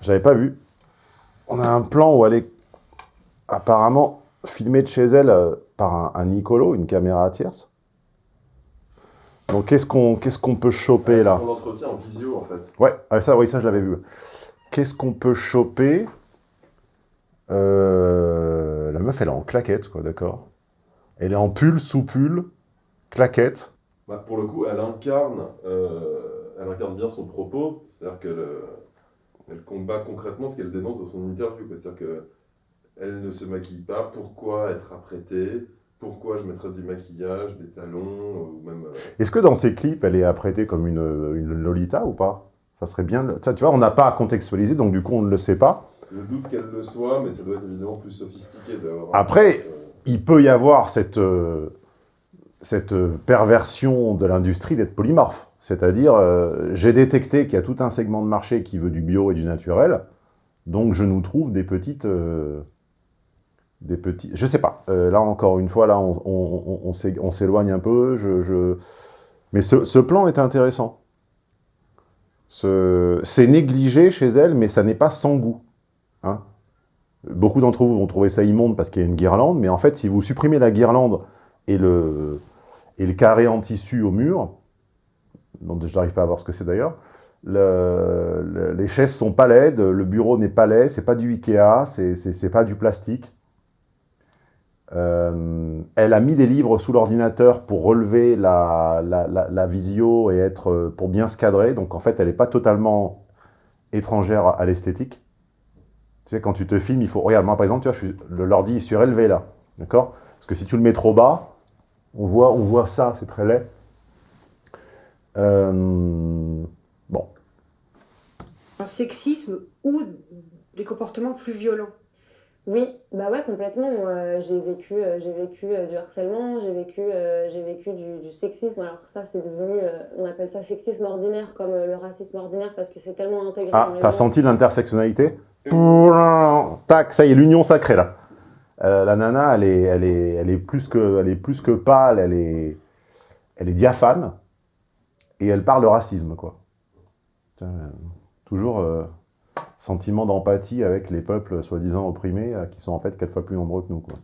j'avais pas vu. On a un plan où elle est apparemment filmée de chez elle euh, par un, un Nicolo, une caméra à tierce. Donc qu'est-ce qu'on peut choper là Ton entretien en visio, en fait. Ouais, ah, ça, oui, ça je l'avais vu. Qu'est-ce qu'on peut choper Euh, La meuf, elle est en claquette, quoi, d'accord? Elle est en pull, sous pull, claquette. Bah, pour le coup, elle incarne, euh, elle incarne bien son propos, c'est-à-dire qu'elle euh, elle combat concrètement ce qu'elle dénonce dans son interview. C'est-à-dire qu'elle ne se maquille pas, pourquoi être apprêtée, pourquoi je mettrais du maquillage, des talons, ou même... euh, Est-ce que dans ces clips, elle est apprêtée comme une, une Lolita ou pas? Ça serait bien. Ça, tu vois, on n'a pas à contextualiser, donc du coup, on ne le sait pas. Je doute qu'elle le soit, mais ça doit être évidemment plus sophistiqué d'avoir... Après, euh, il peut y avoir cette, euh, cette perversion de l'industrie d'être polymorphe. C'est-à-dire, j'ai détecté qu'il y a tout un segment de marché qui veut du bio et du naturel, donc je nous trouve des petites... des petits... Je sais pas. Euh, là, encore une fois, là, on, on- on- on s'é- on s'éloigne un peu. Mais ce, plan est intéressant. Ce- C'est négligé chez elle, mais ça n'est pas sans goût. Hein Beaucoup d'entre vous vont trouver ça immonde parce qu'il y a une guirlande, mais en fait, si vous supprimez la guirlande et le, carré en tissu au mur, dont je n'arrive pas à voir ce que c'est d'ailleurs, le- le- les chaises sont pas laides, le bureau n'est pas laid, c'est pas du Ikea, c'est pas du plastique. Euh, elle a mis des livres sous l'ordinateur pour relever la, la, la- visio et être euh, pour bien se cadrer. Donc en fait, elle n'est pas totalement étrangère à l'esthétique. Tu sais, quand tu te filmes, il faut... Regarde, moi par exemple, tu vois, je suis... l'ordi est surélevé là. D'accord? Parce que si tu le mets trop bas, on voit, on voit ça, c'est très laid. Euh, Bon. un sexisme ou des comportements plus violents. Oui, bah ouais, complètement. Euh, j'ai vécu, euh, j'ai vécu euh, du harcèlement, j'ai vécu, j'ai vécu du, du sexisme. Alors ça, c'est devenu, on appelle ça sexisme ordinaire, comme le racisme ordinaire, parce que c'est tellement intégré Ah, t'as senti l'intersectionnalité Tac, ça y est, l'union sacrée là. La nana, elle est, elle, est, elle, est plus que, elle est plus que pâle, elle est, elle est diaphane, et elle parle de racisme, quoi. Tiens, toujours sentiment d'empathie avec les peuples soi-disant opprimés, euh, qui sont en fait quatre fois plus nombreux que nous, quoi.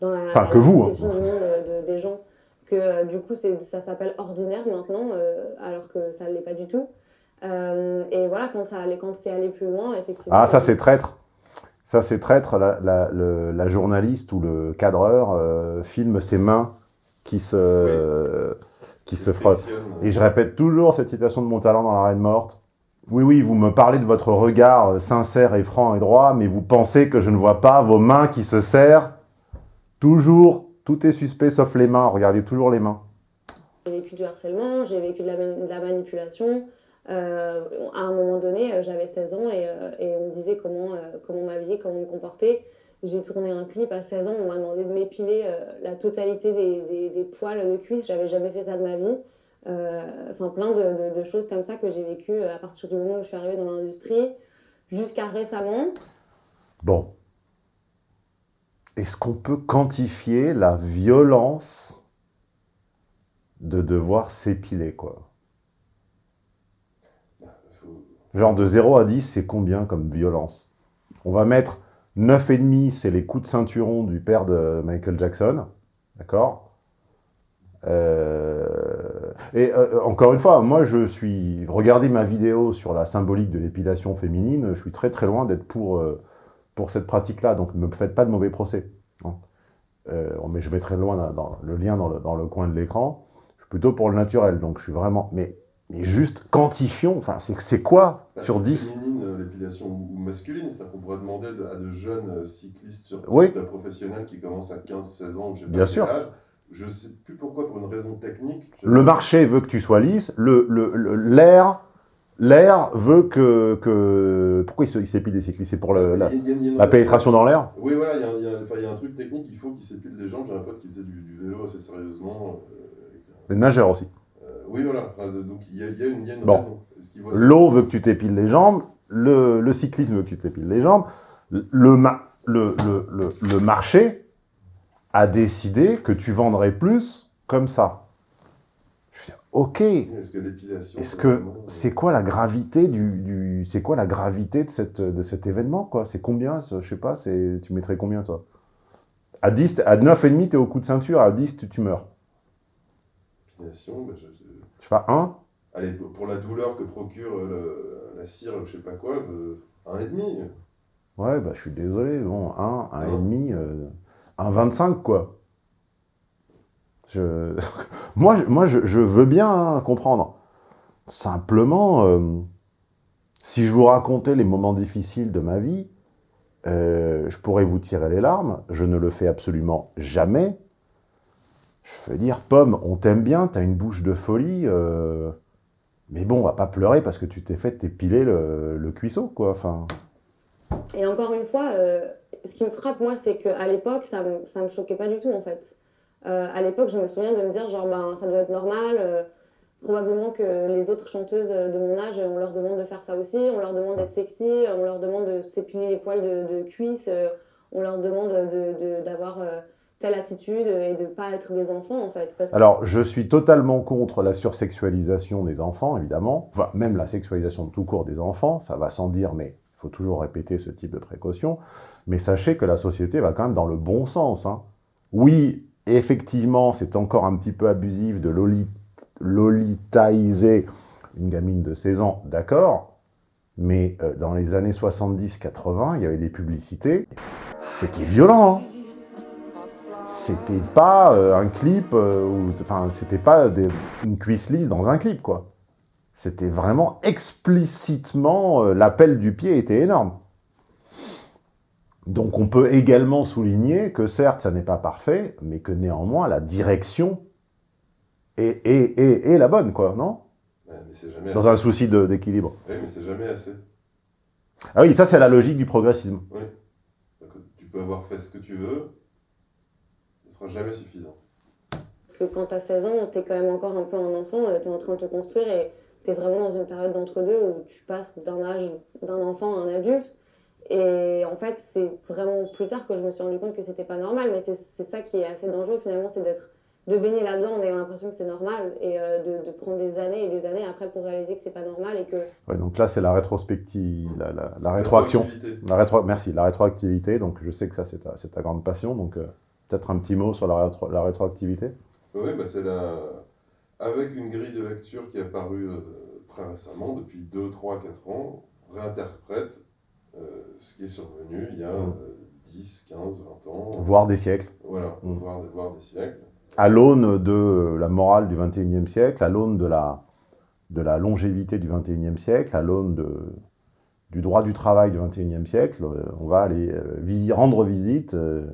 dans la, Enfin, la que vous, hein. conception du monde de- des gens, que euh, du coup ça s'appelle ordinaire maintenant, euh, alors que ça ne l'est pas du tout. Euh, et voilà, quand, ça allait, quand c'est allé plus loin, effectivement. Ah, ça c'est traître. Ça c'est traître. La, la- le- la journaliste ou le cadreur euh, filme ses mains qui se, qui se frottent. Et je répète toujours cette citation de mon talent dans la reine morte. Oui, oui, vous me parlez de votre regard euh, sincère et franc et droit, mais vous pensez que je ne vois pas vos mains qui se serrent Toujours, tout est suspect sauf les mains. Regardez toujours les mains. J'ai vécu du harcèlement, j'ai vécu de la, manipulation. Euh, à un moment donné, euh, j'avais 16 ans et, on me disait comment, comment m'habiller, comment me comporter. J'ai tourné un clip à 16 ans, on m'a demandé de m'épiler la totalité des, des- des poils de cuisse. J'avais jamais fait ça de ma vie. Euh, Enfin, plein de, de- choses comme ça que j'ai vécues à partir du moment où je suis arrivée dans l'industrie jusqu'à récemment. Bon. Est-ce qu'on peut quantifier la violence de devoir s'épiler, quoi? Genre de 0 à 10, c'est combien comme violence? On va mettre 9,5, c'est les coups de ceinturon du père de Michael Jackson. D'accord? Euh, Et euh, encore une fois, moi je suis... Regardez ma vidéo sur la symbolique de l'épilation féminine, je suis très très loin d'être pour, euh, pour cette pratique-là, donc ne me faites pas de mauvais procès. hein. Euh, mais je mettrai loin dans, dans le lien dans le, dans le coin de l'écran. Je suis plutôt pour le naturel, donc je suis vraiment... Mais, mais juste quantifions, enfin c'est quoi Bah, sur 10 Féminine, l'épilation ou masculine, c'est-à-dire qu'on pourrait demander de- à de jeunes cyclistes sur Oui. professionnels qui commencent à 15-16 ans, je sais pas Bien quel sûr. âge. Je sais plus pourquoi, pour une raison technique. Le marché veut que tu sois lisse, le- le- le- l'air l'air veut que, que... Pourquoi il s'épile des cyclistes? C'est pour le- la, Il y a- il y a- il y a une la raison. pénétration dans l'air? Oui, voilà, il y, a un- il y a truc technique, il faut qu'il s'épile les jambes. J'ai un pote qui faisait du, du vélo assez sérieusement. euh, nageurs aussi. euh, oui, voilà, donc il y a, une, une Bon. raison. L'eau veut que tu t'épiles les jambes, le, le cyclisme veut que tu t'épiles les jambes, le marché a décidé que tu vendrais plus comme ça. Je dis, ok, Est-ce que l'épilation. Est-ce c'est que vraiment, c'est quoi la gravité du, du c'est quoi la gravité de cette de cet événement quoi? C'est combien je sais pas, c'est tu mettrais combien toi? À 10 t'es- à 9 et demi tu es au coup de ceinture, à 10 tu, tu meurs. L'épilation, bah, je- je- Je sais pas 1 Allez, pour la douleur que procure euh, le- la cire, je sais pas quoi, euh, un et demi. Ouais, bah je suis désolé, bon 1 1 et Non. demi euh, un 25 quoi. Je <laughs> moi je, veux bien hein, comprendre. Simplement euh, si je vous racontais les moments difficiles de ma vie, euh, je pourrais vous tirer les larmes. Je ne le fais absolument jamais. Je veux dire, Pomme, on t'aime bien, t'as une bouche de folie, euh, mais bon, on va pas pleurer parce que tu t'es fait épiler le, le cuisseau, quoi. Enfin, Et encore une fois, ce qui me frappe, moi, c'est qu'à l'époque, ça me, ça me choquait pas du tout, en fait. Euh, à l'époque, je me souviens de me dire, genre, ben, ça doit être normal. euh, probablement que les autres chanteuses de mon âge, on leur demande de faire ça aussi. On leur demande d'être sexy, on leur demande de s'épiler les poils de, de cuisse, euh, on leur demande de- de- d'avoir euh, telle attitude et de pas être des enfants, en fait. Alors, je suis totalement contre la sursexualisation des enfants, évidemment. Même la sexualisation tout court des enfants, ça va sans dire, mais il faut toujours répéter ce type de précaution. Mais sachez que la société va quand même dans le bon sens. hein. Oui, effectivement, c'est encore un petit peu abusif de loli- lolitaïser une gamine de 16 ans, d'accord. Mais euh, dans les années 70-80, il y avait des publicités. C'était violent, hein c'était pas euh, un clip, euh, enfin, c'était pas une cuisse lisse dans un clip, quoi. C'était vraiment explicitement, euh, l'appel du pied était énorme. Donc on peut également souligner que certes, ça n'est pas parfait, mais que néanmoins, la direction est, est- est- est la bonne, quoi, non? Ouais, mais c'est jamais Dans assez. un souci de- d'équilibre. Oui, mais c'est jamais assez. Ah oui, ça c'est la logique du progressisme. Oui. Tu peux avoir fait ce que tu veux, ce sera jamais suffisant. que quand tu as 16 ans, tu es quand même encore un peu un enfant, tu es en train de te construire et tu es vraiment dans une période d'entre-deux où tu passes d'un âge d'un enfant à un adulte. Et en fait, c'est vraiment plus tard que je me suis rendu compte que c'était pas normal, mais c'est c'est ça qui est assez dangereux finalement, c'est d'être de baigner là-dedans en ayant l'impression que c'est normal et euh, de, de prendre des années et des années après pour réaliser que c'est pas normal et que Ouais, donc là, c'est la rétrospective, la, la- la rétroaction. Rétroactivité. La rétro... Merci, la rétroactivité. Donc, je sais que ça, c'est ta, c'est ta grande passion. Donc, euh, peut-être un petit mot sur la, rétro- la rétroactivité. Oui, bah c'est la... avec une grille de lecture qui est apparue euh, très récemment, depuis 2, 3, 4 ans, réinterprète ce qui est survenu il y a euh, 10, 15, 20 ans. Voire des siècles. Voilà, Mm. voire, voire des siècles. À l'aune de la morale du XXIe siècle, à l'aune de la, de la longévité du XXIe siècle, à l'aune de, du droit du travail du XXIe siècle, euh, on va aller euh, visi- rendre visite euh,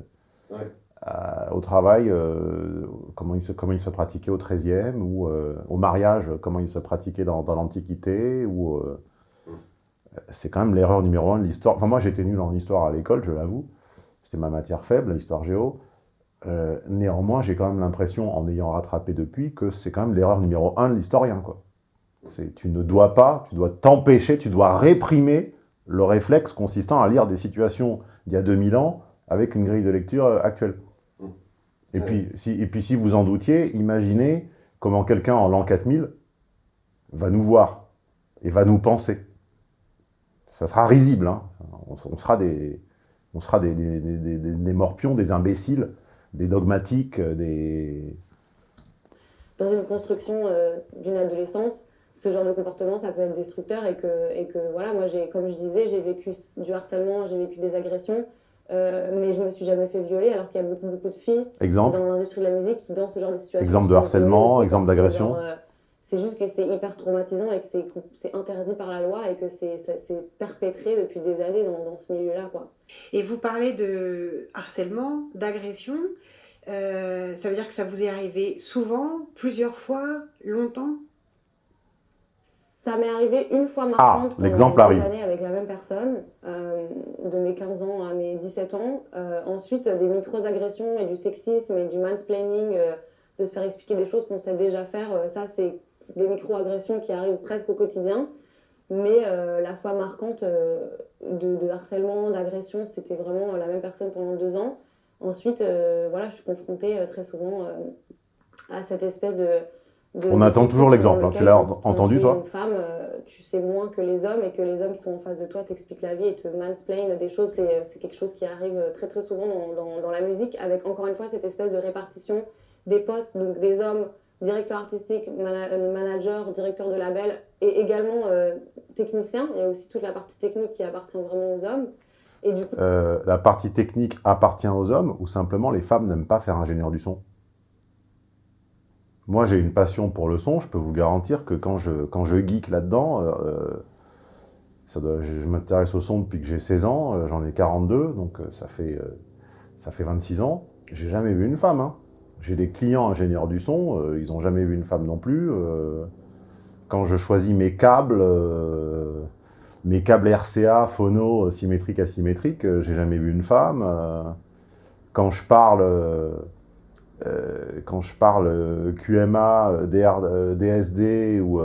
Ouais. à- au travail, euh, comment, il se, comment il se pratiquait au XIIIe, ou euh, au mariage, comment il se pratiquait dans, dans l'Antiquité, ou... c'est quand même l'erreur numéro un de l'histoire. Enfin, moi, j'étais nul en histoire à l'école, je l'avoue. C'était ma matière faible, l'histoire géo. Euh, néanmoins, j'ai quand même l'impression, en ayant rattrapé depuis, que c'est quand même l'erreur numéro un de l'historien. Tu ne dois pas, tu dois t'empêcher, tu dois réprimer le réflexe consistant à lire des situations d'il y a 2000 ans avec une grille de lecture euh, actuelle. Et, puis, si, et puis, si vous en doutiez, imaginez comment quelqu'un en l'an 4000 va nous voir et va nous penser. Ça sera risible. Hein. On, on, sera des, on sera des, des, des, des, morpions, des imbéciles, des dogmatiques, des... Dans une construction euh, d'une adolescence, ce genre de comportement, ça peut être destructeur et que, et que voilà, moi, comme je disais, j'ai vécu du harcèlement, j'ai vécu des agressions, euh, mais je me suis jamais fait violer alors qu'il y a beaucoup, beaucoup de filles exemple. dans l'industrie de la musique qui, dans ce genre de situation... Exemple de harcèlement, exemple d'agression euh, C'est juste que c'est hyper traumatisant et que c'est interdit par la loi et que c'est perpétré depuis des années dans, dans ce milieu-là. Et vous parlez de harcèlement, d'agression. Euh, ça veut dire que ça vous est arrivé souvent, plusieurs fois, longtemps? Ça m'est arrivé une fois ah, marquante l'exemple pendant des années avec la même personne, euh, de mes 15 ans à mes 17 ans. Euh, ensuite, des micro-agressions et du sexisme et du mansplaining, euh, de se faire expliquer des choses qu'on sait déjà faire. Ça, c'est des micro-agressions qui arrivent presque au quotidien. Mais euh, la fois marquante euh, de, de, harcèlement, d'agression, c'était vraiment la même personne pendant deux ans. Ensuite, voilà, je suis confrontée très souvent à cette espèce de de, on attend toujours l'exemple, hein. tu l'as entendu toi une femme, euh, tu sais moins que les hommes et que les hommes qui sont en face de toi t'expliquent la vie et te mansplainent des choses, c'est quelque chose qui arrive très très souvent dans, dans, dans, la musique avec encore une fois cette espèce de répartition des postes, donc des hommes directeurs artistiques, euh, manager, directeur de label et également euh, technicien. Il y a aussi toute la partie technique qui appartient vraiment aux hommes. Et euh, la partie technique appartient aux hommes ou simplement les femmes n'aiment pas faire ingénieur du son? Moi, j'ai une passion pour le son. Je peux vous garantir que quand je, quand je geek là-dedans, je m'intéresse au son depuis que j'ai 16 ans. J'en ai 42, donc ça fait, ça fait 26 ans. J'ai jamais vu une femme. Hein. J'ai des clients ingénieurs du son, euh, ils n'ont jamais vu une femme non plus. Euh, quand je choisis mes câbles, mes câbles RCA, phono, symétriques, asymétriques, j'ai jamais vu une femme. quand je parle euh, quand je parle euh, QMA, euh, DSD ou,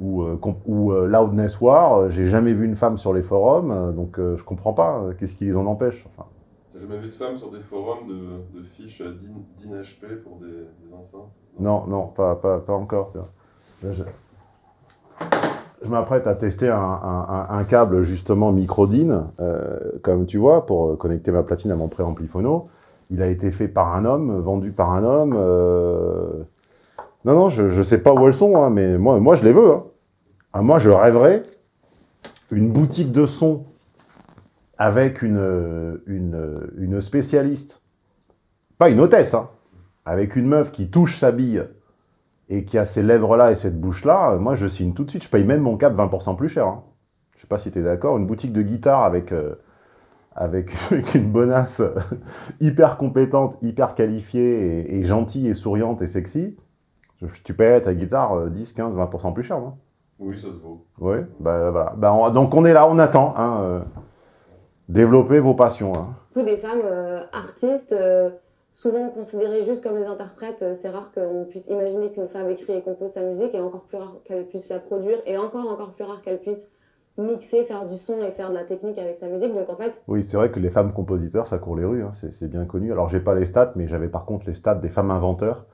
ou, ou Loudness War, j'ai jamais vu une femme sur les forums, donc je comprends pas qu'est-ce qui les en empêche. T'as jamais vu de femme sur des forums de, fiches DIN-HP pour des, enceintes Non, non, pas, pas, pas encore. Je, m'apprête à tester un, câble justement micro DIN, euh, comme tu vois, pour connecter ma platine à mon préampli phono il a été fait par un homme, vendu par un homme. Euh... Non, non, je ne sais pas où elles sont, hein, mais moi, moi, je les veux. Hein. Ah, moi, je rêverais une boutique de son avec une, une, une spécialiste, pas une hôtesse, hein, avec une meuf qui touche sa bille et qui a ces lèvres-là et cette bouche-là, moi, je signe tout de suite. Je paye même mon cap 20% plus cher. Hein. Je sais pas si tu es d'accord. Une boutique de guitare avec... Euh, avec, <laughs> une bonasse <laughs> hyper compétente, hyper qualifiée et, et, gentille et souriante et sexy, tu payes ta guitare 10, 15, 20% plus cher, non? Oui, ça se vaut. Oui, bah, voilà. Bah, on, donc on est là, on attend. Hein, euh, développez vos passions. Hein. Des femmes euh, artistes, euh, souvent considérées juste comme des interprètes, euh, c'est rare qu'on puisse imaginer qu'une femme écrit et compose sa musique, et encore plus rare qu'elle puisse la produire, et encore encore plus rare qu'elle puisse mixer, faire du son et faire de la technique avec sa musique. Donc en fait. Oui, c'est vrai que les femmes compositeurs, ça court les rues, hein, c'est bien connu. Alors j'ai pas les stats, mais j'avais par contre les stats des femmes inventeurs,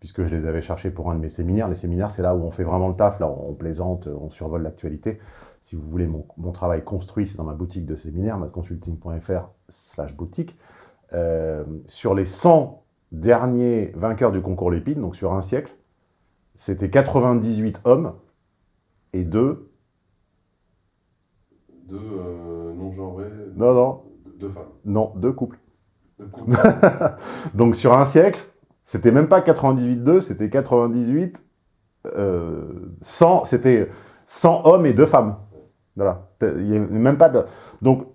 puisque je les avais cherchées pour un de mes séminaires. Les séminaires, c'est là où on fait vraiment le taf, là on plaisante, on survole l'actualité. Si vous voulez mon, mon travail construit, c'est dans ma boutique de séminaire, madconsulting.fr slash boutique. Euh, sur les 100 derniers vainqueurs du concours Lépine, donc sur un siècle, c'était 98 hommes et 2 deux euh, non-genrés Non, non. Deux femmes Non, deux couples. Deux couples. <laughs> Donc sur un siècle, c'était même pas 98-2, c'était 98, euh, 100, c'était 100 hommes et deux femmes. Voilà. Il n'y a même pas de... Donc,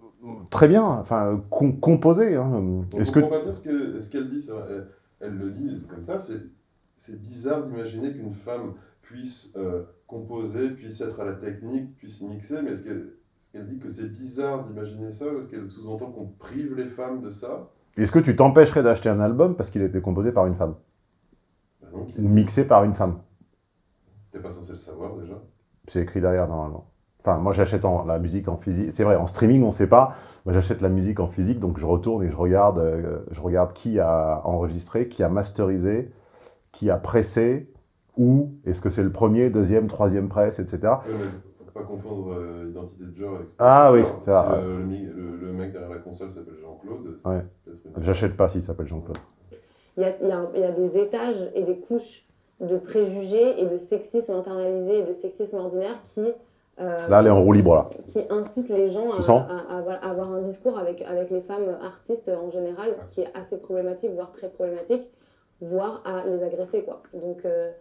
très bien, enfin, com composé. Hein. Est-ce que... pas bien ce qu'elle qu dit, elle, elle, le dit comme ça, c'est bizarre d'imaginer qu'une femme puisse euh, composer, puisse être à la technique, puisse mixer, mais est-ce qu'elle elle dit que c'est bizarre d'imaginer ça Est-ce qu'elle sous-entend qu'on prive les femmes de ça? Est-ce que tu t'empêcherais d'acheter un album parce qu'il a été composé par une femme? Bah non, Ou mixé par une femme? T'es pas censé le savoir déjà C'est écrit derrière normalement. Enfin, moi j'achète la musique en physique. C'est vrai, en streaming on sait pas. Moi j'achète la musique en physique, donc je retourne et je regarde, euh, je regarde qui a enregistré, qui a masterisé, qui a pressé, où, est-ce que c'est le premier, deuxième, troisième presse, etc. Euh, pas confondre euh, identité de genre avec Ah oui, c'est ça. Si, euh, le, mi- le- le mec derrière la console s'appelle Jean-Claude. Ouais. une- J'achète pas s'il s'appelle Jean-Claude. Y y il y a des étages et des couches de préjugés et de sexisme internalisé et de sexisme ordinaire qui, euh, Là, elle est en roue libre, là. qui incitent les gens à, sens à- à- à avoir un discours avec, avec les femmes artistes en général qui est assez problématique, voire très problématique, voire à les agresser. Quoi. Donc, euh,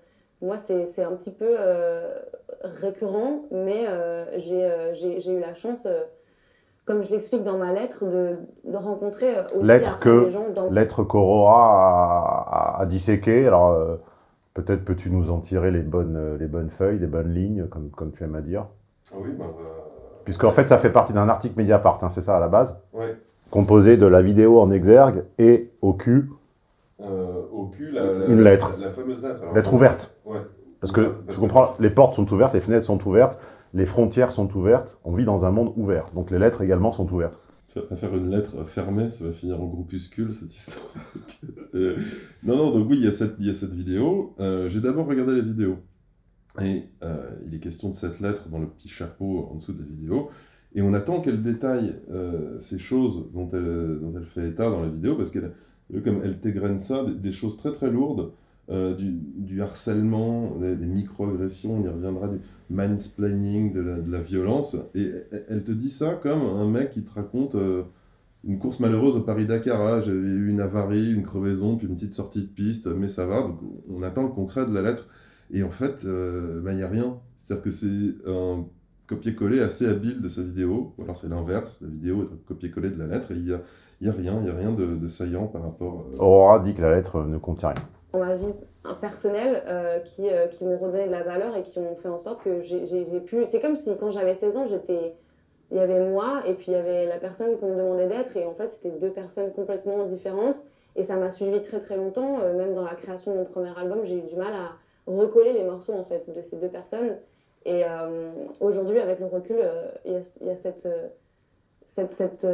moi, c'est un petit peu euh, récurrent, mais j'ai eu la chance, comme je l'explique dans ma lettre, de, de rencontrer aussi Lettre après que, des gens dans lettre qu'Aurora a, a- disséquée. Alors, peut-être peux-tu nous en tirer les bonnes, les bonnes feuilles, les bonnes lignes, comme, comme tu aimes à dire oui, bah, va- Puisqu'en fait, ça fait partie d'un article Mediapart, hein, c'est ça à la base Ouais. Composé de la vidéo en exergue et au cul, Euh, au cul, la, la- Une lettre. La, la fameuse lettre. Alors, lettre ouverte. Ouais. Parce que, Parce tu que- comprends, les portes sont ouvertes, les fenêtres sont ouvertes, les frontières sont ouvertes, on vit dans un monde ouvert. Donc les lettres également sont ouvertes. Tu vas pas faire une lettre fermée, ça va finir en groupuscule cette histoire. <laughs> Euh, non, non, donc oui, il y a cette, il y a cette vidéo. Euh, J'ai d'abord regardé la vidéo. Et euh, il est question de cette lettre dans le petit chapeau en dessous de la vidéo. Et on attend qu'elle détaille euh, ces choses dont elle, dont elle fait état dans la vidéo, parce qu'elle comme elle t'égrène ça, des, choses très très lourdes, euh, du, harcèlement, des, des micro-agressions, on y reviendra, du mansplaining, de la, de la violence. Et elle, te dit ça comme un mec qui te raconte une course malheureuse au Paris-Dakar. Ah, J'avais eu une avarie, une crevaison, puis une petite sortie de piste, mais ça va. Donc on attend le concret de la lettre. Et en fait, il n'y a rien. C'est-à-dire que c'est un copier-coller assez habile de sa vidéo. Ou alors c'est l'inverse, la vidéo est un copier-coller de la lettre, et il n'y a, y a rien, il n'y a rien de, de saillant par rapport... euh, Aurora dit que la lettre ne contient rien. dans ma vie personnelle euh, qui, euh, qui m'ont redonné de la valeur et qui ont fait en sorte que j'ai pu. C'est comme si quand j'avais 16 ans, j'étais. Il y avait moi et puis il y avait la personne qu'on me demandait d'être et en fait c'était deux personnes complètement différentes et ça m'a suivi très très longtemps. Euh, même dans la création de mon premier album, j'ai eu du mal à recoller les morceaux en fait de ces deux personnes. Et euh, aujourd'hui, avec le recul, euh, il y, a, il y a cette, euh, cette, cette,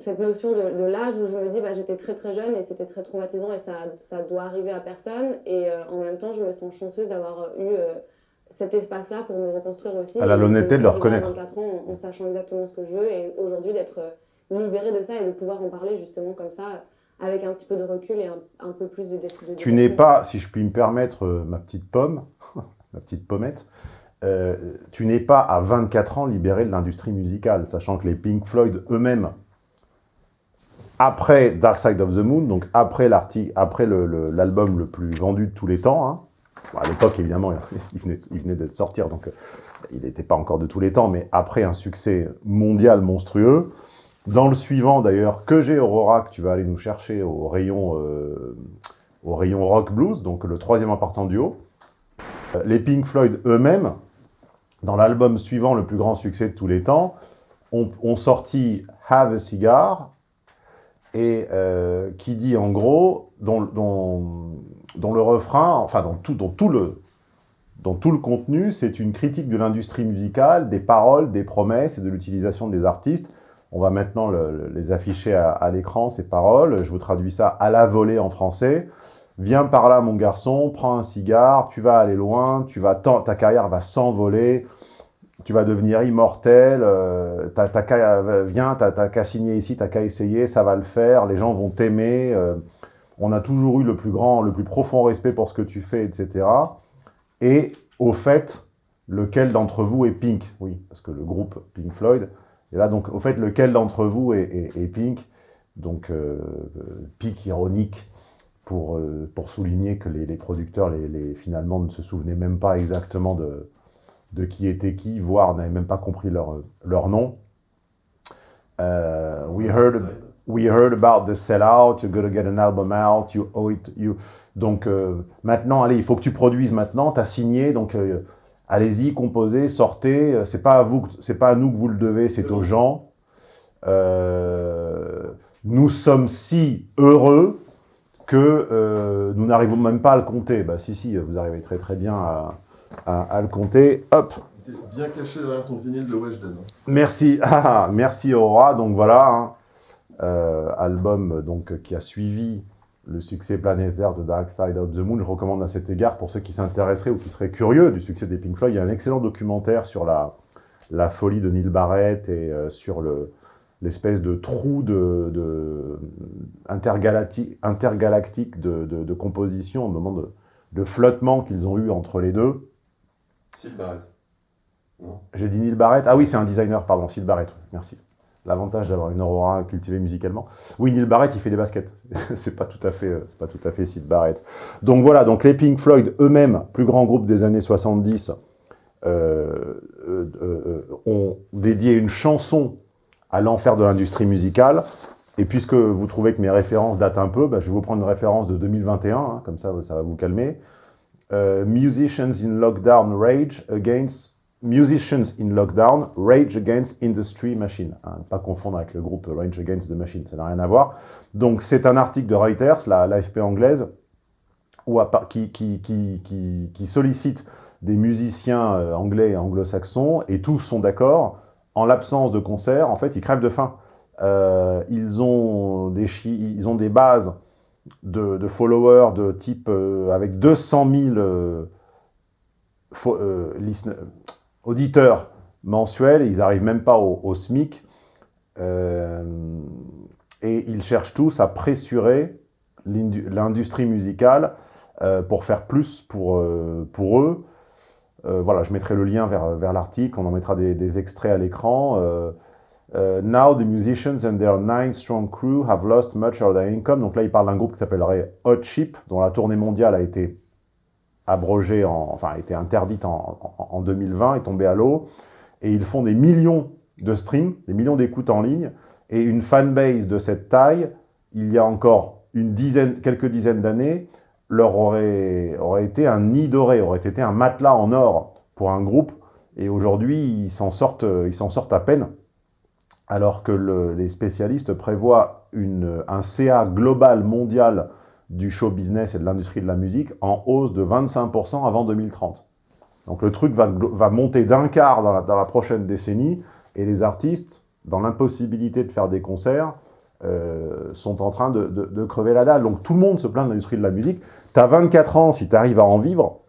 cette notion de, de l'âge où je me dis bah, j'étais très très jeune et c'était très traumatisant et ça, ça doit arriver à personne. Et euh, en même temps, je me sens chanceuse d'avoir eu euh, cet espace-là pour me reconstruire aussi. Elle a Et l'honnêteté de le reconnaître. 24 ans en, en sachant exactement ce que je veux et aujourd'hui d'être libérée de ça et de pouvoir en parler justement comme ça avec un petit peu de recul et un, un peu plus de, de Tu n'es pas, si je puis me permettre, euh, ma petite pomme, <laughs> ma petite pommette, euh, tu n'es pas à 24 ans libéré de l'industrie musicale, sachant que les Pink Floyd eux-mêmes, après Dark Side of the Moon, donc après le- le- l'album le, plus vendu de tous les temps, hein, bon, à l'époque évidemment <laughs> il venait, il venait de sortir, donc euh, il n'était pas encore de tous les temps, mais après un succès mondial monstrueux, dans le suivant d'ailleurs, que j'ai Aurora, que tu vas aller nous chercher au rayon, euh, au rayon rock blues, donc le troisième important duo, euh, les Pink Floyd eux-mêmes, dans l'album suivant le plus grand succès de tous les temps, ont, sorti Have a Cigar, et euh, qui dit en gros, dont le refrain, enfin dans tout, dans tout le, dans tout le contenu, c'est une critique de l'industrie musicale, des paroles, des promesses et de l'utilisation des artistes. On va maintenant le- le- les afficher à, l'écran, ces paroles. Je vous traduis ça à la volée en français. Viens par là, mon garçon, prends un cigare, tu vas aller loin, tu vas ta carrière va s'envoler, tu vas devenir immortel, euh, t'as viens, t'as qu'à signer ici, t'as qu'à essayer, ça va le faire, les gens vont t'aimer, euh, on a toujours eu le plus grand, le plus profond respect pour ce que tu fais, etc. Et au fait, lequel d'entre vous est Pink? Oui, parce que le groupe Pink Floyd, et là donc, au fait, lequel d'entre vous est, est- est Pink? Donc, euh, pic ironique pour, euh, pour souligner que les, les producteurs, les, les- finalement, ne se souvenaient même pas exactement de, de qui était qui, voire n'avaient même pas compris leur, leur nom. Euh, we, heard, we heard about the sellout, you're gonna get an album out, you owe it, you... Donc euh, maintenant, allez, il faut que tu produises maintenant, tu as signé, donc euh, allez-y, composez, sortez, euh, c'est pas à vous, que- c'est pas à nous que vous le devez, c'est aux gens. Euh, nous sommes si heureux que euh, nous n'arrivons même pas à le compter. Bah si, si, vous arrivez très très bien à, à- à le compter. Hop, bien caché derrière ton vinyle de Weshden. hein. Merci, <laughs> ah, merci Aurora. Donc voilà, hein, euh, album donc qui a suivi le succès planétaire de Dark Side of the Moon. Je recommande à cet égard pour ceux qui s'intéresseraient ou qui seraient curieux du succès des Pink Floyd, il y a un excellent documentaire sur la la folie de Neil Barrett et euh, sur le l'espèce de trou de, de intergalactique, intergalactique de, de, de, composition, au moment de, de flottement qu'ils ont eu entre les deux. Sid Barrett. J'ai dit Neil Barrett. Ah oui, c'est un designer, pardon, Sid Barrett. Merci. L'avantage d'avoir une aurora cultivée musicalement. Oui, Neil Barrett, il fait des baskets. <laughs> c'est pas tout à fait, euh, pas tout à fait Sid Barrett. Donc voilà, donc les Pink Floyd eux-mêmes, plus grand groupe des années 70, euh, euh, ont dédié une chanson à l'enfer de l'industrie musicale. Et puisque vous trouvez que mes références datent un peu, bah, je vais vous prendre une référence de 2021, hein, comme ça, ça va vous calmer. Musicians in lockdown rage against Musicians in Lockdown, Rage Against Industry Machine. Hein, pas confondre avec le groupe Rage Against the Machine, ça n'a rien à voir. Donc c'est un article de Reuters, la l'AFP anglaise, qui, sollicite des musiciens euh, anglais et anglo-saxons, et tous sont d'accord, en l'absence de concert, en fait, ils crèvent de faim. Euh, ils, ont des bases de, followers de type euh, avec 200 000 euh, euh, auditeurs mensuels, ils n'arrivent même pas au, SMIC, euh, et ils cherchent tous à pressurer l'industrie musicale euh, pour faire plus pour, euh, pour eux. Voilà, je mettrai le lien vers, vers l'article, on en mettra des, des extraits à l'écran. Now the musicians and their nine strong crew have lost much of their income. Donc là, il parle d'un groupe qui s'appellerait Hot Chip, dont la tournée mondiale a été abrogée, en, enfin, a été interdite en, en, en 2020, est tombée à l'eau. Et ils font des millions de streams, des millions d'écoutes en ligne. Et une fanbase de cette taille, il y a encore une dizaine, quelques dizaines d'années, leur aurait, aurait été un nid doré, aurait été un matelas en or pour un groupe. Et aujourd'hui, ils s'en sortent, ils sortent à peine alors que le, les spécialistes prévoient une, un CA global mondial du show business et de l'industrie de la musique en hausse de 25% avant 2030. Donc le truc va, va monter d'un quart dans la, dans la, prochaine décennie et les artistes, dans l'impossibilité de faire des concerts, euh, sont en train de, de, de, crever la dalle. Donc tout le monde se plaint de l'industrie de la musique. Tu as 24 ans, si tu arrives à en vivre,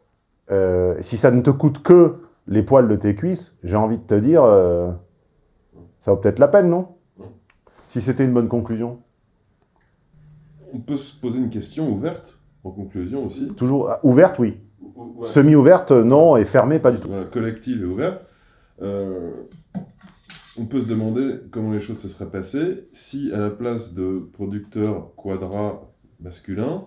euh, si ça ne te coûte que les poils de tes cuisses, j'ai envie de te dire... Euh, ça vaut peut-être la peine, non Si c'était une bonne conclusion. On peut se poser une question ouverte, en conclusion aussi. Toujours ah, ouverte, oui. Ouais. Semi-ouverte, non, et fermée, pas du tout. Voilà, collective et ouverte. Euh, on peut se demander comment les choses se seraient passées si, à la place de producteurs quadra masculins,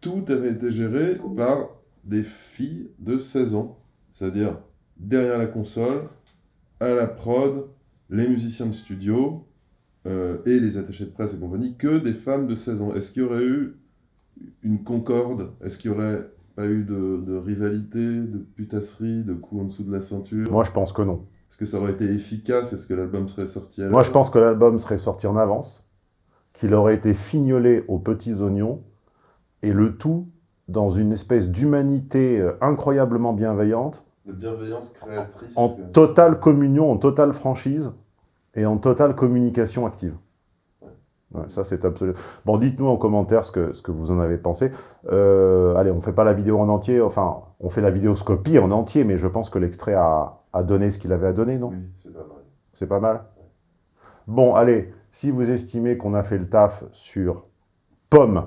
tout avait été géré par des filles de 16 ans. C'est-à-dire derrière la console, à la prod, les musiciens de studio euh, et les attachés de presse et compagnie que des femmes de 16 ans. Est-ce qu'il y aurait eu une concorde? Est-ce qu'il y aurait pas eu de, de, rivalité, de putasserie, de coups en dessous de la ceinture? Moi, je pense que non. Est-ce que ça aurait été efficace? Est-ce que l'album serait sorti à Moi, je pense que l'album serait sorti en avance, qu'il aurait été fignolé aux petits oignons, et le tout dans une espèce d'humanité euh, incroyablement bienveillante, de bienveillance créatrice. En totale communion, en totale franchise et en totale communication active. Ouais, ça, c'est absolument... Bon, dites-nous en commentaire ce que, ce que vous en avez pensé. Euh, allez, on ne fait pas la vidéo en entier, enfin, on fait la vidéoscopie en entier, mais je pense que l'extrait a, a donné ce qu'il avait à donner, non? Oui, c'est pas mal. C'est pas mal? Bon, allez, si vous estimez qu'on a fait le taf sur Pomme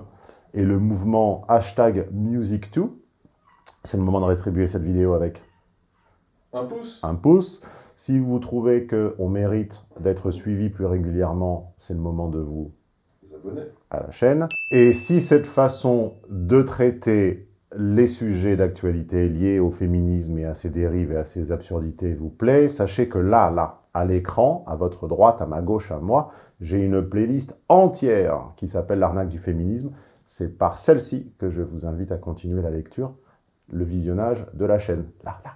et le mouvement hashtag Music2, c'est le moment de rétribuer cette vidéo avec un pouce. Un pouce. Si vous trouvez qu'on mérite d'être suivi plus régulièrement, c'est le moment de vous abonner à la chaîne. Et si cette façon de traiter les sujets d'actualité liés au féminisme et à ses dérives et à ses absurdités vous plaît, sachez que là, là, à l'écran, à votre droite, à ma gauche, à moi, j'ai une playlist entière qui s'appelle l'arnaque du féminisme. C'est par celle-ci que je vous invite à continuer la lecture, le visionnage de la chaîne. Là, là.